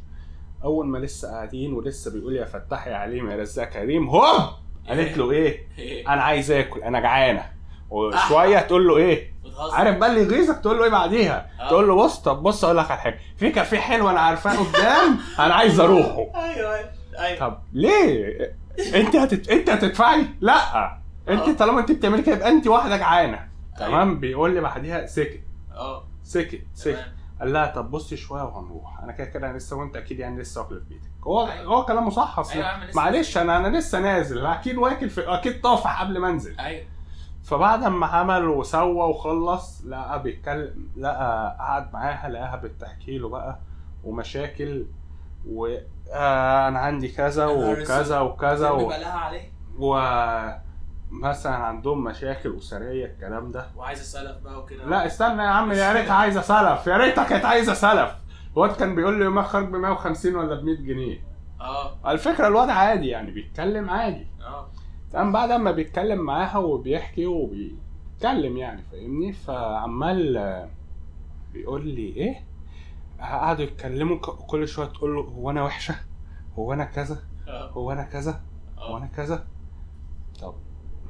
أول ما لسه قاعدين ولسه بيقول يا فتاح يا عليم يا رزاق كريم هوب! قالت له إيه؟ إيه. أنا عايز آكل أنا جعانة. وشوية تقول له إيه؟ عارف بقى اللي يغيظك؟ تقول له إيه بعديها؟ آه. تقول له بص طب بص أقول لك على حاجة. في كافيه حلو أنا عارفاه قدام أنا عايز أروحه. أيوه أيوه. طب ليه؟ أنت هتت... أنت هتدفعي؟ لا. آه. أنت طالما أنت بتعملي كده يبقى أنت واحدة جعانة. أيوة. تمام؟ بيقول لي بعديها سكت. آه. سكت سكت. قال لها طب بصي شوية وهنروح. أنا كده كده لسه وأنت أكيد يعني لسه واكل في بيتك. هو. هو كلامه صح اصل أيوة معلش أنا أنا لسه نازل. أكيد واكل في أكيد طافح قبل ما أنزل. أيوه. فبعد ما عمل وسوى وخلص لقى بيتكلم لقى قعد معاها لقاها بتحكي له بقى ومشاكل وأنا عندي كذا يا نهار وكذا. وكذا و... عليه. ومثلا عندهم مشاكل أسرية الكلام ده. وعايز اسلف بقى وكده. لا استنى يا عم يا ريتها عايزة سلف. يا ريتها كانت عايزة سلف. الواد كان بيقول لي يومها خرج ب 150 ولا ب 100 جنيه. آه. على فكرة الواد عادي يعني بيتكلم عادي. آه. تمام بعد ما بيتكلم معاها وبيحكي وبيتكلم يعني فاهمني؟ فعمال آه، بيقول لي إيه قعدوا يتكلموا كل شوية تقول له هو أنا وحشة؟ هو أنا كذا؟ آه. هو أنا كذا؟ هو آه أنا كذا؟ طب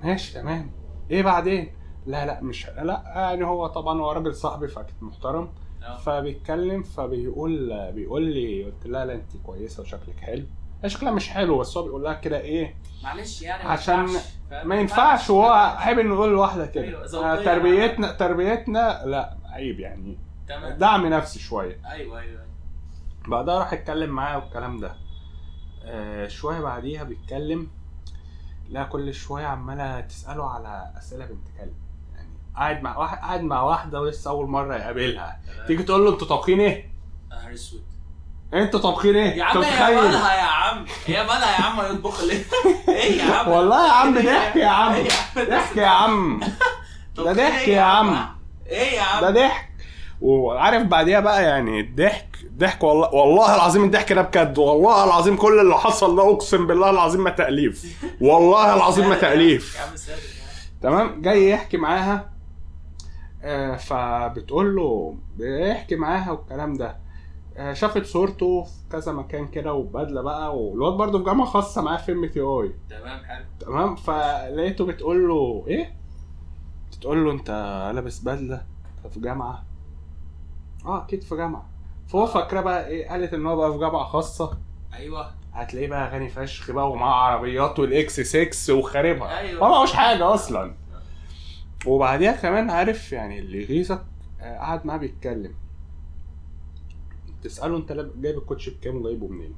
ماشي تمام. إيه بعدين؟ لا لا مش لا يعني هو طبعا هو راجل صاحبي فاكيد محترم. فبيتكلم فبيقول بيقول لي قلت لها لا انت كويسة وشكلك حلو. هي شكلها مش حلو بس هو بيقول لها كده إيه معلش يعني عشان؟ ما ينفعش وهو عيب إنه يقول لواحده كده. أيوة، آه، تربيتنا تربيتنا لا عيب يعني. تمام. دعم نفسي شوية. أيوه أيوه أيوه. بعدها راح اتكلم معاه والكلام ده. آه شوية بعديها بيتكلم لا كل شوية عمالة تسأله على أسئلة بنت كلب. قاعد مع واحد قاعد مع واحدة ولسه أول مرة يقابلها. تيجي تقول له أنتوا طابخين إيه؟ نهار اسود أنتوا طابخين إيه؟ يا عم هي؟ مالها يا عم؟ هي مالها يا عم يطبخ ليه؟ إيه يا عم؟ والله يا عم ضحك يا عم. إيه ضحك يا عم. ده إيه ضحك يا عم؟ إيه يا عم؟ ده ضحك. وعارف بعديها بقى يعني الضحك ضحك والله والله العظيم الضحك ده بجد. والله العظيم كل اللي حصل ده أقسم بالله العظيم ما تأليف. والله العظيم ما تأليف. تمام؟ جاي يحكي معاها. آه فبتقول له بيحكي معاها والكلام ده. آه شافت صورته في كذا مكان كده وبدلة بقى والواد برضه في جامعة خاصة معاه في ام تي اي تمام حلو. تمام؟ فلقيته بتقول له إيه؟ بتقول له أنت لابس بدلة أنت في جامعة؟ آه أكيد في جامعة. فهو فاكره بقى إيه؟ قالت إن هو بقى في جامعة خاصة. أيوه. هتلاقيه بقى غني فشخ بقى ومعاه عربيات والإكس 6 وخاربها. أيوة. ما معهوش حاجة أصلا. وبعديها كمان عارف يعني اللي يغيظك آه، قعد معاه بيتكلم. تسأله انت جايب الكوتش بكام وجايبه منين؟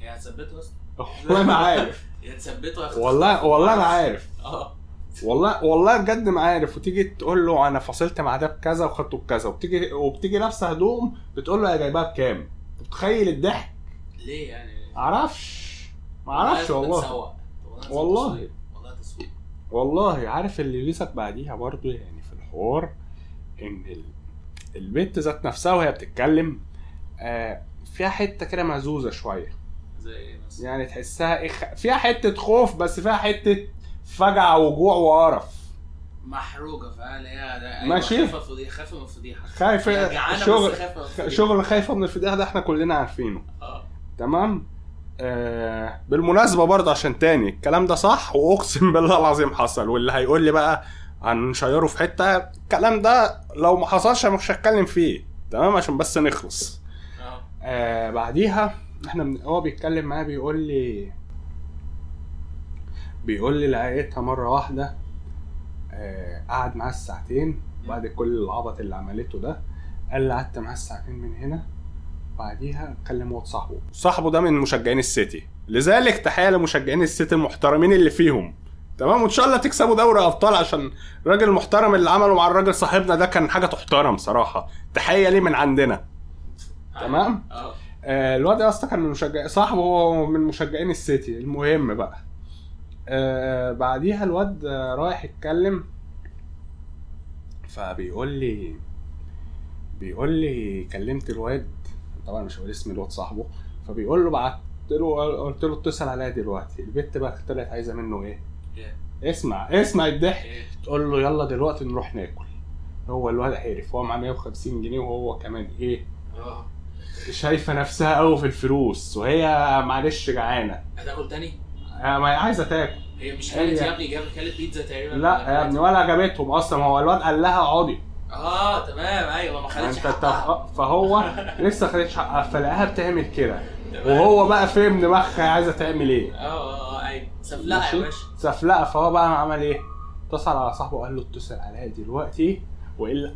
هي هتثبته أصلا والله ما عارف. هي هتثبته. والله والله أنا عارف. آه. والله والله بجد ما عارف. وتيجي تقول له أنا فصلت مع ده بكذا وخدته بكذا. وبتيجي وبتيجي لابسة هدوم بتقول له يا جايبها بكام؟ متخيل الضحك؟ ليه يعني؟ معرفش. معرفش والله. والله. والله عارف اللي يغيظك بعديها برضو يعني في الحوار إن ال... البنت ذات نفسها وهي بتتكلم آه فيها حتة كده مهزوزه شوية. زي إيه مثلا؟ يعني تحسها إيه خ- فيها حتة خوف بس فيها حتة فجعة وجوع وقرف. محروقة فعلا هي ده أيوة، ماشي. خايفة فضيحه خايفة من الفضيحة. خايفة شغل خايفة من. شغل خايفة من الفضيحة ده إحنا كلنا عارفينه. آه. تمام؟ آه بالمناسبة برضه عشان تاني الكلام ده صح؟ وأقسم بالله العظيم حصل. واللي هيقول لي بقى هنشيره في حتة الكلام ده لو ما حصلش مش هتكلم فيه. تمام؟ عشان بس نخلص. آه. آه بعديها إحنا من... هو بيتكلم معايا بيقول لي بيقول لي لقيتها مرة واحدة آه قعد معاه الساعتين بعد كل العبط اللي عملته ده. قال لي قعدت معاه الساعتين من هنا بعديها كلم واد صاحبه. صاحبه ده من مشجعين السيتي. لذلك تحية لمشجعين السيتي المحترمين اللي فيهم. تمام؟ وإن شاء الله تكسبوا دوري أبطال عشان الراجل المحترم اللي عمله مع الراجل صاحبنا ده كان حاجة تحترم صراحة. تحية ليه من عندنا. تمام؟ آه. آه الواد يا اسطى كان من مشجع صاحبه هو من مشجعين السيتي. المهم بقى. آه بعديها الواد آه، رايح يتكلم. فبيقول لي بيقول لي كلمت الواد طبعا مش هقول اسم الواد صاحبه. فبيقول له بعت له قلت له اتصل عليا دلوقتي. البت بقى طلعت عايزة منه إيه؟ إيه؟ اسمع اسمع الضحك. إيه؟ تقول له يلا دلوقتي نروح ناكل. هو الواد عرف هو معاه 150 جنيه وهو كمان إيه؟ آه. شايفة نفسها قوي في الفلوس وهي معلش جعانة. هتاكل تاني؟ آه، ما هي عايزة تاكل. هي مش كانت يا ابني جابت كانت بيتزا تقريبا. لا يا ابني ولا عجبتهم أصلا. هو الواد قال لها اقعدي آه تمام أيوه ما خدتش انت حقها. فهو لسه خدتش حقها فلاقاها بتعمل كده. وهو بقى فهم دماغها عايزة تعمل إيه. آه آه آه أيوه. سفلقة؟ يا باشا. سفلقة. فهو بقى عمل إيه؟ اتصل على صاحبه وقال له اتصل عليا دلوقتي وإلا.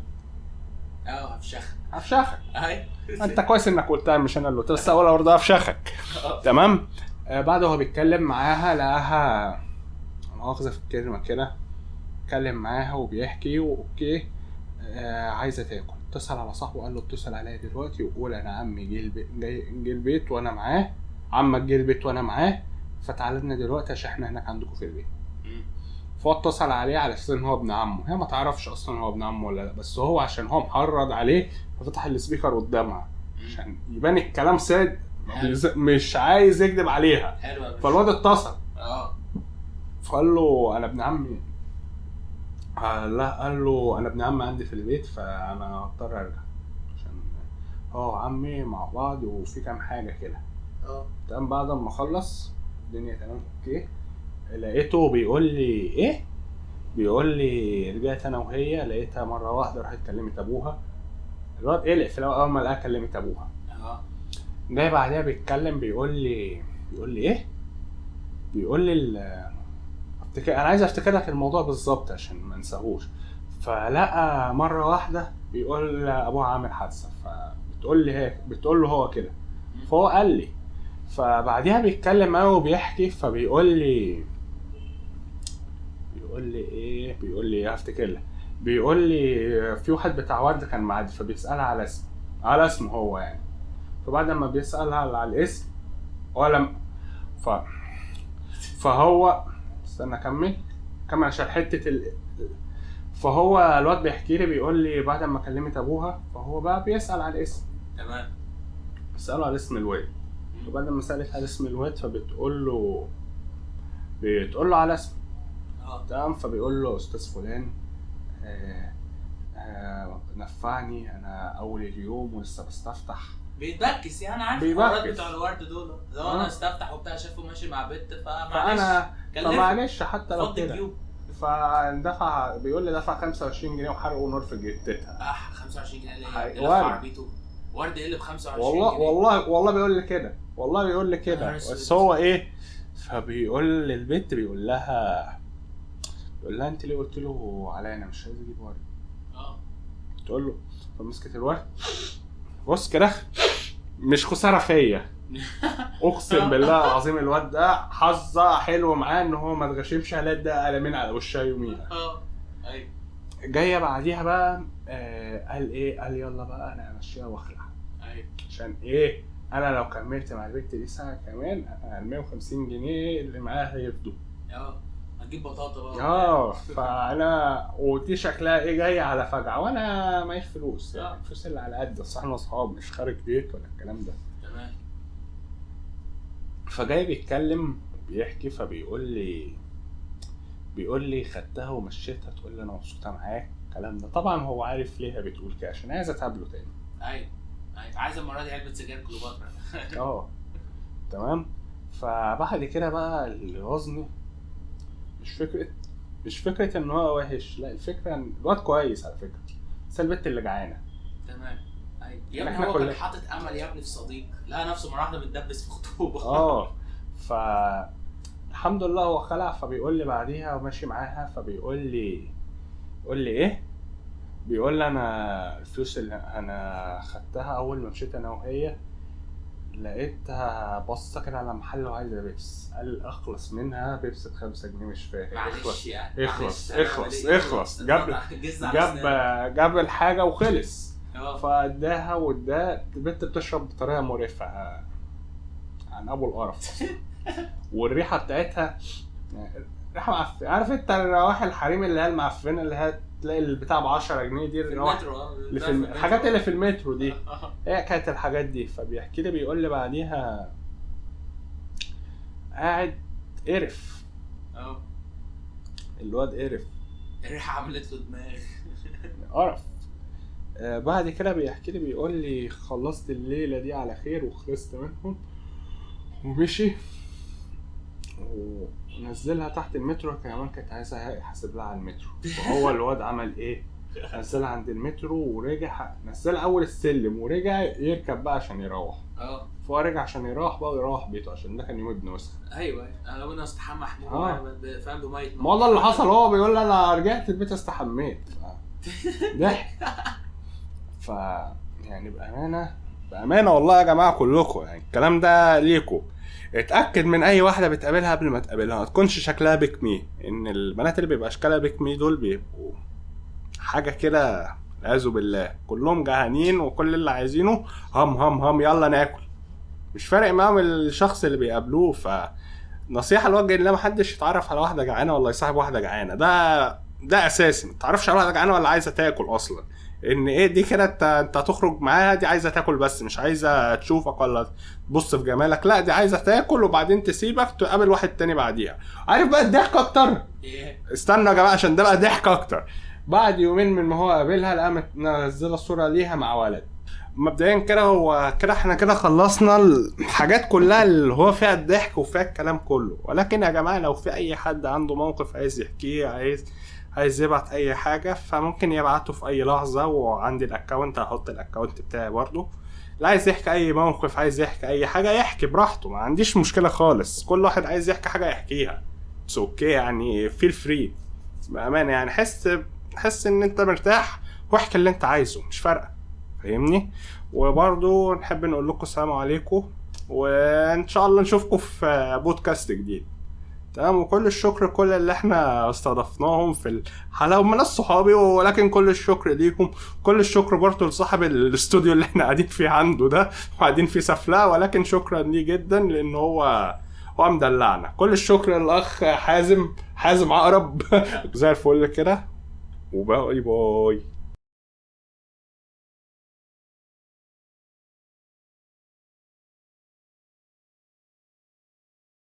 آه هفشخ هفشخك. أيوه. أنت كويس إنك قلتها مش أنا اللي قلت بس اول برضه هفشخك. تمام؟ آه بعد هو بيتكلم معاها لقاها مؤاخذة في الكلمة كده. اتكلم معاها وبيحكي وأوكي. آه عايزة تاكل. اتصل على صاحبه قال له اتصل عليا دلوقتي وقول أنا عمي جه البيت جاي جه البيت وأنا معاه. عمك جه البيت وأنا معاه. فتعالى لنا دلوقتي عشان إحنا هناك عندكم في البيت. فهو اتصل عليه على أساس ان هو ابن عمه. هي ما تعرفش أصلا هو ابن عمه ولا لأ بس هو عشان هو محرض عليه ففتح السبيكر قدامها. عشان يبان الكلام حلو. مش عايز يكذب عليها. فالواد اتصل. آه. فقال له أنا ابن عمي لا قال له أنا ابن عمي عندي في البيت فأنا هضطر أرجع عشان هو عمي مع بعض وفي كام حاجة كده. آه. تمام بعد ما خلص الدنيا تمام أوكي. لقيته بيقول لي إيه؟ بيقول لي رجعت أنا وهي لقيتها مرة واحدة راحت كلمت أبوها. الواد قلق في الأول أول ما لقاها كلمت أبوها. آه. جاي بعدها بيتكلم بيقول لي بيقول لي إيه؟ بيقول لي افتكر أنا عايز أفتكر لك الموضوع بالظبط عشان ما انساهوش فلقى مرة واحدة بيقول ابوها عامل حادثة فبتقول لي هيك بتقول له هو كده. فهو قال لي. فبعديها بيتكلم معايا وبيحكي فبيقول لي بيقول لي إيه؟ بيقول لي هفتكر لك. بيقول لي في واحد بتاع ورد كان معدي فبيسألها على اسمه على اسمه هو يعني. فبعد ما بيسألها على الاسم ولا ف فهو استنى اكمل. كمل عشان حتة ال... فهو الواد بيحكي لي بيقول لي بعد ما كلمت أبوها فهو بقى بيسأل على الاسم. تمام. بيسأله على اسم الواد. وبعد ما سألت على اسم الواد فبتقول له بتقول له على اسمه آه. تمام. فبيقول له أستاذ فلان آه آه نفعني أنا أول اليوم ولسه بستفتح. بيتبكس يعني عارف بيبكس. الحوارات بتوع الورد دول. لو آه. أنا استفتح وبتاع شافه ماشي مع بنت فمعلش. فانا. فمعلش حتى لو كده. فدفع بيقول لي دفع 25 جنيه وحرقوا نار في جتتها آه 25 جنيه ورد. عربيته. ورد إيه اللي ب 25 والله جنيه. والله والله بيقول لي كده. والله بيقول لي كده. بس هو إيه؟ فبيقول للبنت بيقول لها بيقول لها أنت ليه قلت له عليا؟ أنا مش عايز أجيب ورد آه. تقول له فمسكت الورد بص كده مش خسارة فيا. أقسم بالله العظيم الواد ده حظه حلو معاه إن هو ما اتغشمش على ده قلمين على وشها يوميها. آه. أيوه. جاية بعديها بقى آه قال إيه؟ قال يلا بقى أنا همشيها واخلع أيوه. عشان إيه؟ أنا لو كملت مع البنت دي ساعه كمان أنا ال 150 جنيه اللي معاها هيفضوا. آه. هتجيب بطاطا بقى آه فأنا ودي شكلها إيه جاية على فجعة وأنا معيش فلوس. يعني الفلوس اللي على قد أصل إحنا أصحاب مش خارج بيت ولا الكلام ده. تمام. فجاي بيتكلم بيحكي فبيقول لي بيقول لي خدتها ومشيتها تقول لي أنا مبسوطة معاك الكلام ده. طبعا هو عارف ليه بتقول كده عشان عايزه تقابله تاني. أيوه أيوه. عايز المرة دي علبة سجاير كليوباترا. آه. تمام. فبعد كده بقى اللي غزني مش فكره مش فكرة إن هو وحش لا الفكرة إن الواد كويس على فكرة. بس البت اللي جعانة. تمام. أيوة. يا ابني إحنا هو كان حاطط أمل يا ابني في صديق. لقى نفسه مرة واحدة متدبس في خطوبة. آه. ف الحمد لله هو خلع فبيقول لي بعديها وماشي معاها فبيقول لي يقول لي إيه؟ بيقول لي أنا الفلوس اللي أنا خدتها أول ما مشيت أنا وهي لقيتها باصه كده على محل وعايزة بيبس. قال اخلص منها بيبس بخمسة جنيه مش فاهم. معلش اخلص. يعني اخلص اخلص اخلص. جاب جاب. جاب الحاجة وخلص. آه. فاداها واداها. البنت بتشرب بطريقة مريفه عن أبو القرف. والريحة بتاعتها ريحة معفنة. عارف أنت الروائح الحريم اللي هي المعفنة اللي هي تلاقي البتاع ب 10 جنيه دي في. اللي في الم- المترو. الحاجات اللي في المترو دي. هي كانت الحاجات دي فبيحكي لي بيقول لي بعديها قاعد قرف آه. الواد قرف الريحة عملت له دماغ قرف آه بعد كده بيحكي لي بيقول لي خلصت الليلة دي على خير وخلصت منهم ومشي ونزلها تحت المترو كمان كانت عايزة يحاسب لها على المترو. وهو الواد عمل إيه؟ نزلها عند المترو ورجع نزلها أول السلم ورجع يركب بقى عشان يروح. آه. فهو رجع عشان يروح بقى ويروح بيته عشان ده كان يوم ابن وسخ أيوه أنا أنا استحمى حموم آه. ب- فاهم بميه ما هو اللي حصل هو بيقول لي أنا رجعت البيت استحميت. ضحك. ف يعني بأمانة بأمانة والله يا جماعة كلكم يعني الكلام ده ليكم. اتأكد من أي واحدة بتقابلها قبل ما تقابلها. ما تكونش شكلها بيك مي. إن البنات اللي بيبقى اشكالها بيك مي دول بيبقوا حاجة كده والعياذ بالله. كلهم جعانين وكل اللي عايزينه هم هم هم يلا ناكل. مش فارق معاهم الشخص اللي بيقابلوه. ف نصيحة لوجه الله محدش يتعرف على واحدة جعانة ولا يصاحب واحدة جعانة. ده ده أساسي. ما تعرفش على واحدة جعانة ولا عايزة تاكل أصلا. إن إيه دي كده انت أنت هتخرج معاها دي عايزة تاكل بس مش عايزة تشوفك ولا تبص في جمالك. لا دي عايزة تاكل وبعدين تسيبك تقابل واحد تاني بعديها. عارف بقى الضحك أكتر؟ إيه؟ استنى يا جماعة عشان ده بقى ضحك أكتر. بعد يومين من ما هو قابلها لقى منزلة صوره ليها مع ولد. مبدئيا كده هو كده إحنا كده خلصنا الحاجات كلها اللي هو فيها الضحك وفيها الكلام كله. ولكن يا جماعة لو في أي حد عنده موقف عايز يحكيه عايز عايز يبعت أي حاجة فممكن يبعته في أي لحظة وعندي ال account هحط ال account بتاعي برضه. لا عايز يحكي أي موقف عايز يحكي أي حاجة يحكي براحته ما عنديش مشكلة خالص. كل واحد عايز يحكي حاجة يحكيها. it's okay يعني feel free بأمانة يعني حس حس إن أنت مرتاح واحكي اللي أنت عايزه مش فارقة. فاهمني؟ وبرضو نحب نقول لكم السلام عليكم وإن شاء الله نشوفكم في بودكاست جديد. تمام وكل الشكر كل اللي إحنا استضفناهم في الحلقة هم ناس صحابي ولكن كل الشكر ليكم كل الشكر برضه لصاحب الاستوديو اللي إحنا قاعدين فيه عنده ده وقاعدين فيه سفلاه ولكن شكرا ليه جدا لأن هو هو مدلعنا. كل الشكر للأخ حازم حازم عقرب. زي الفل كده. وباي باي.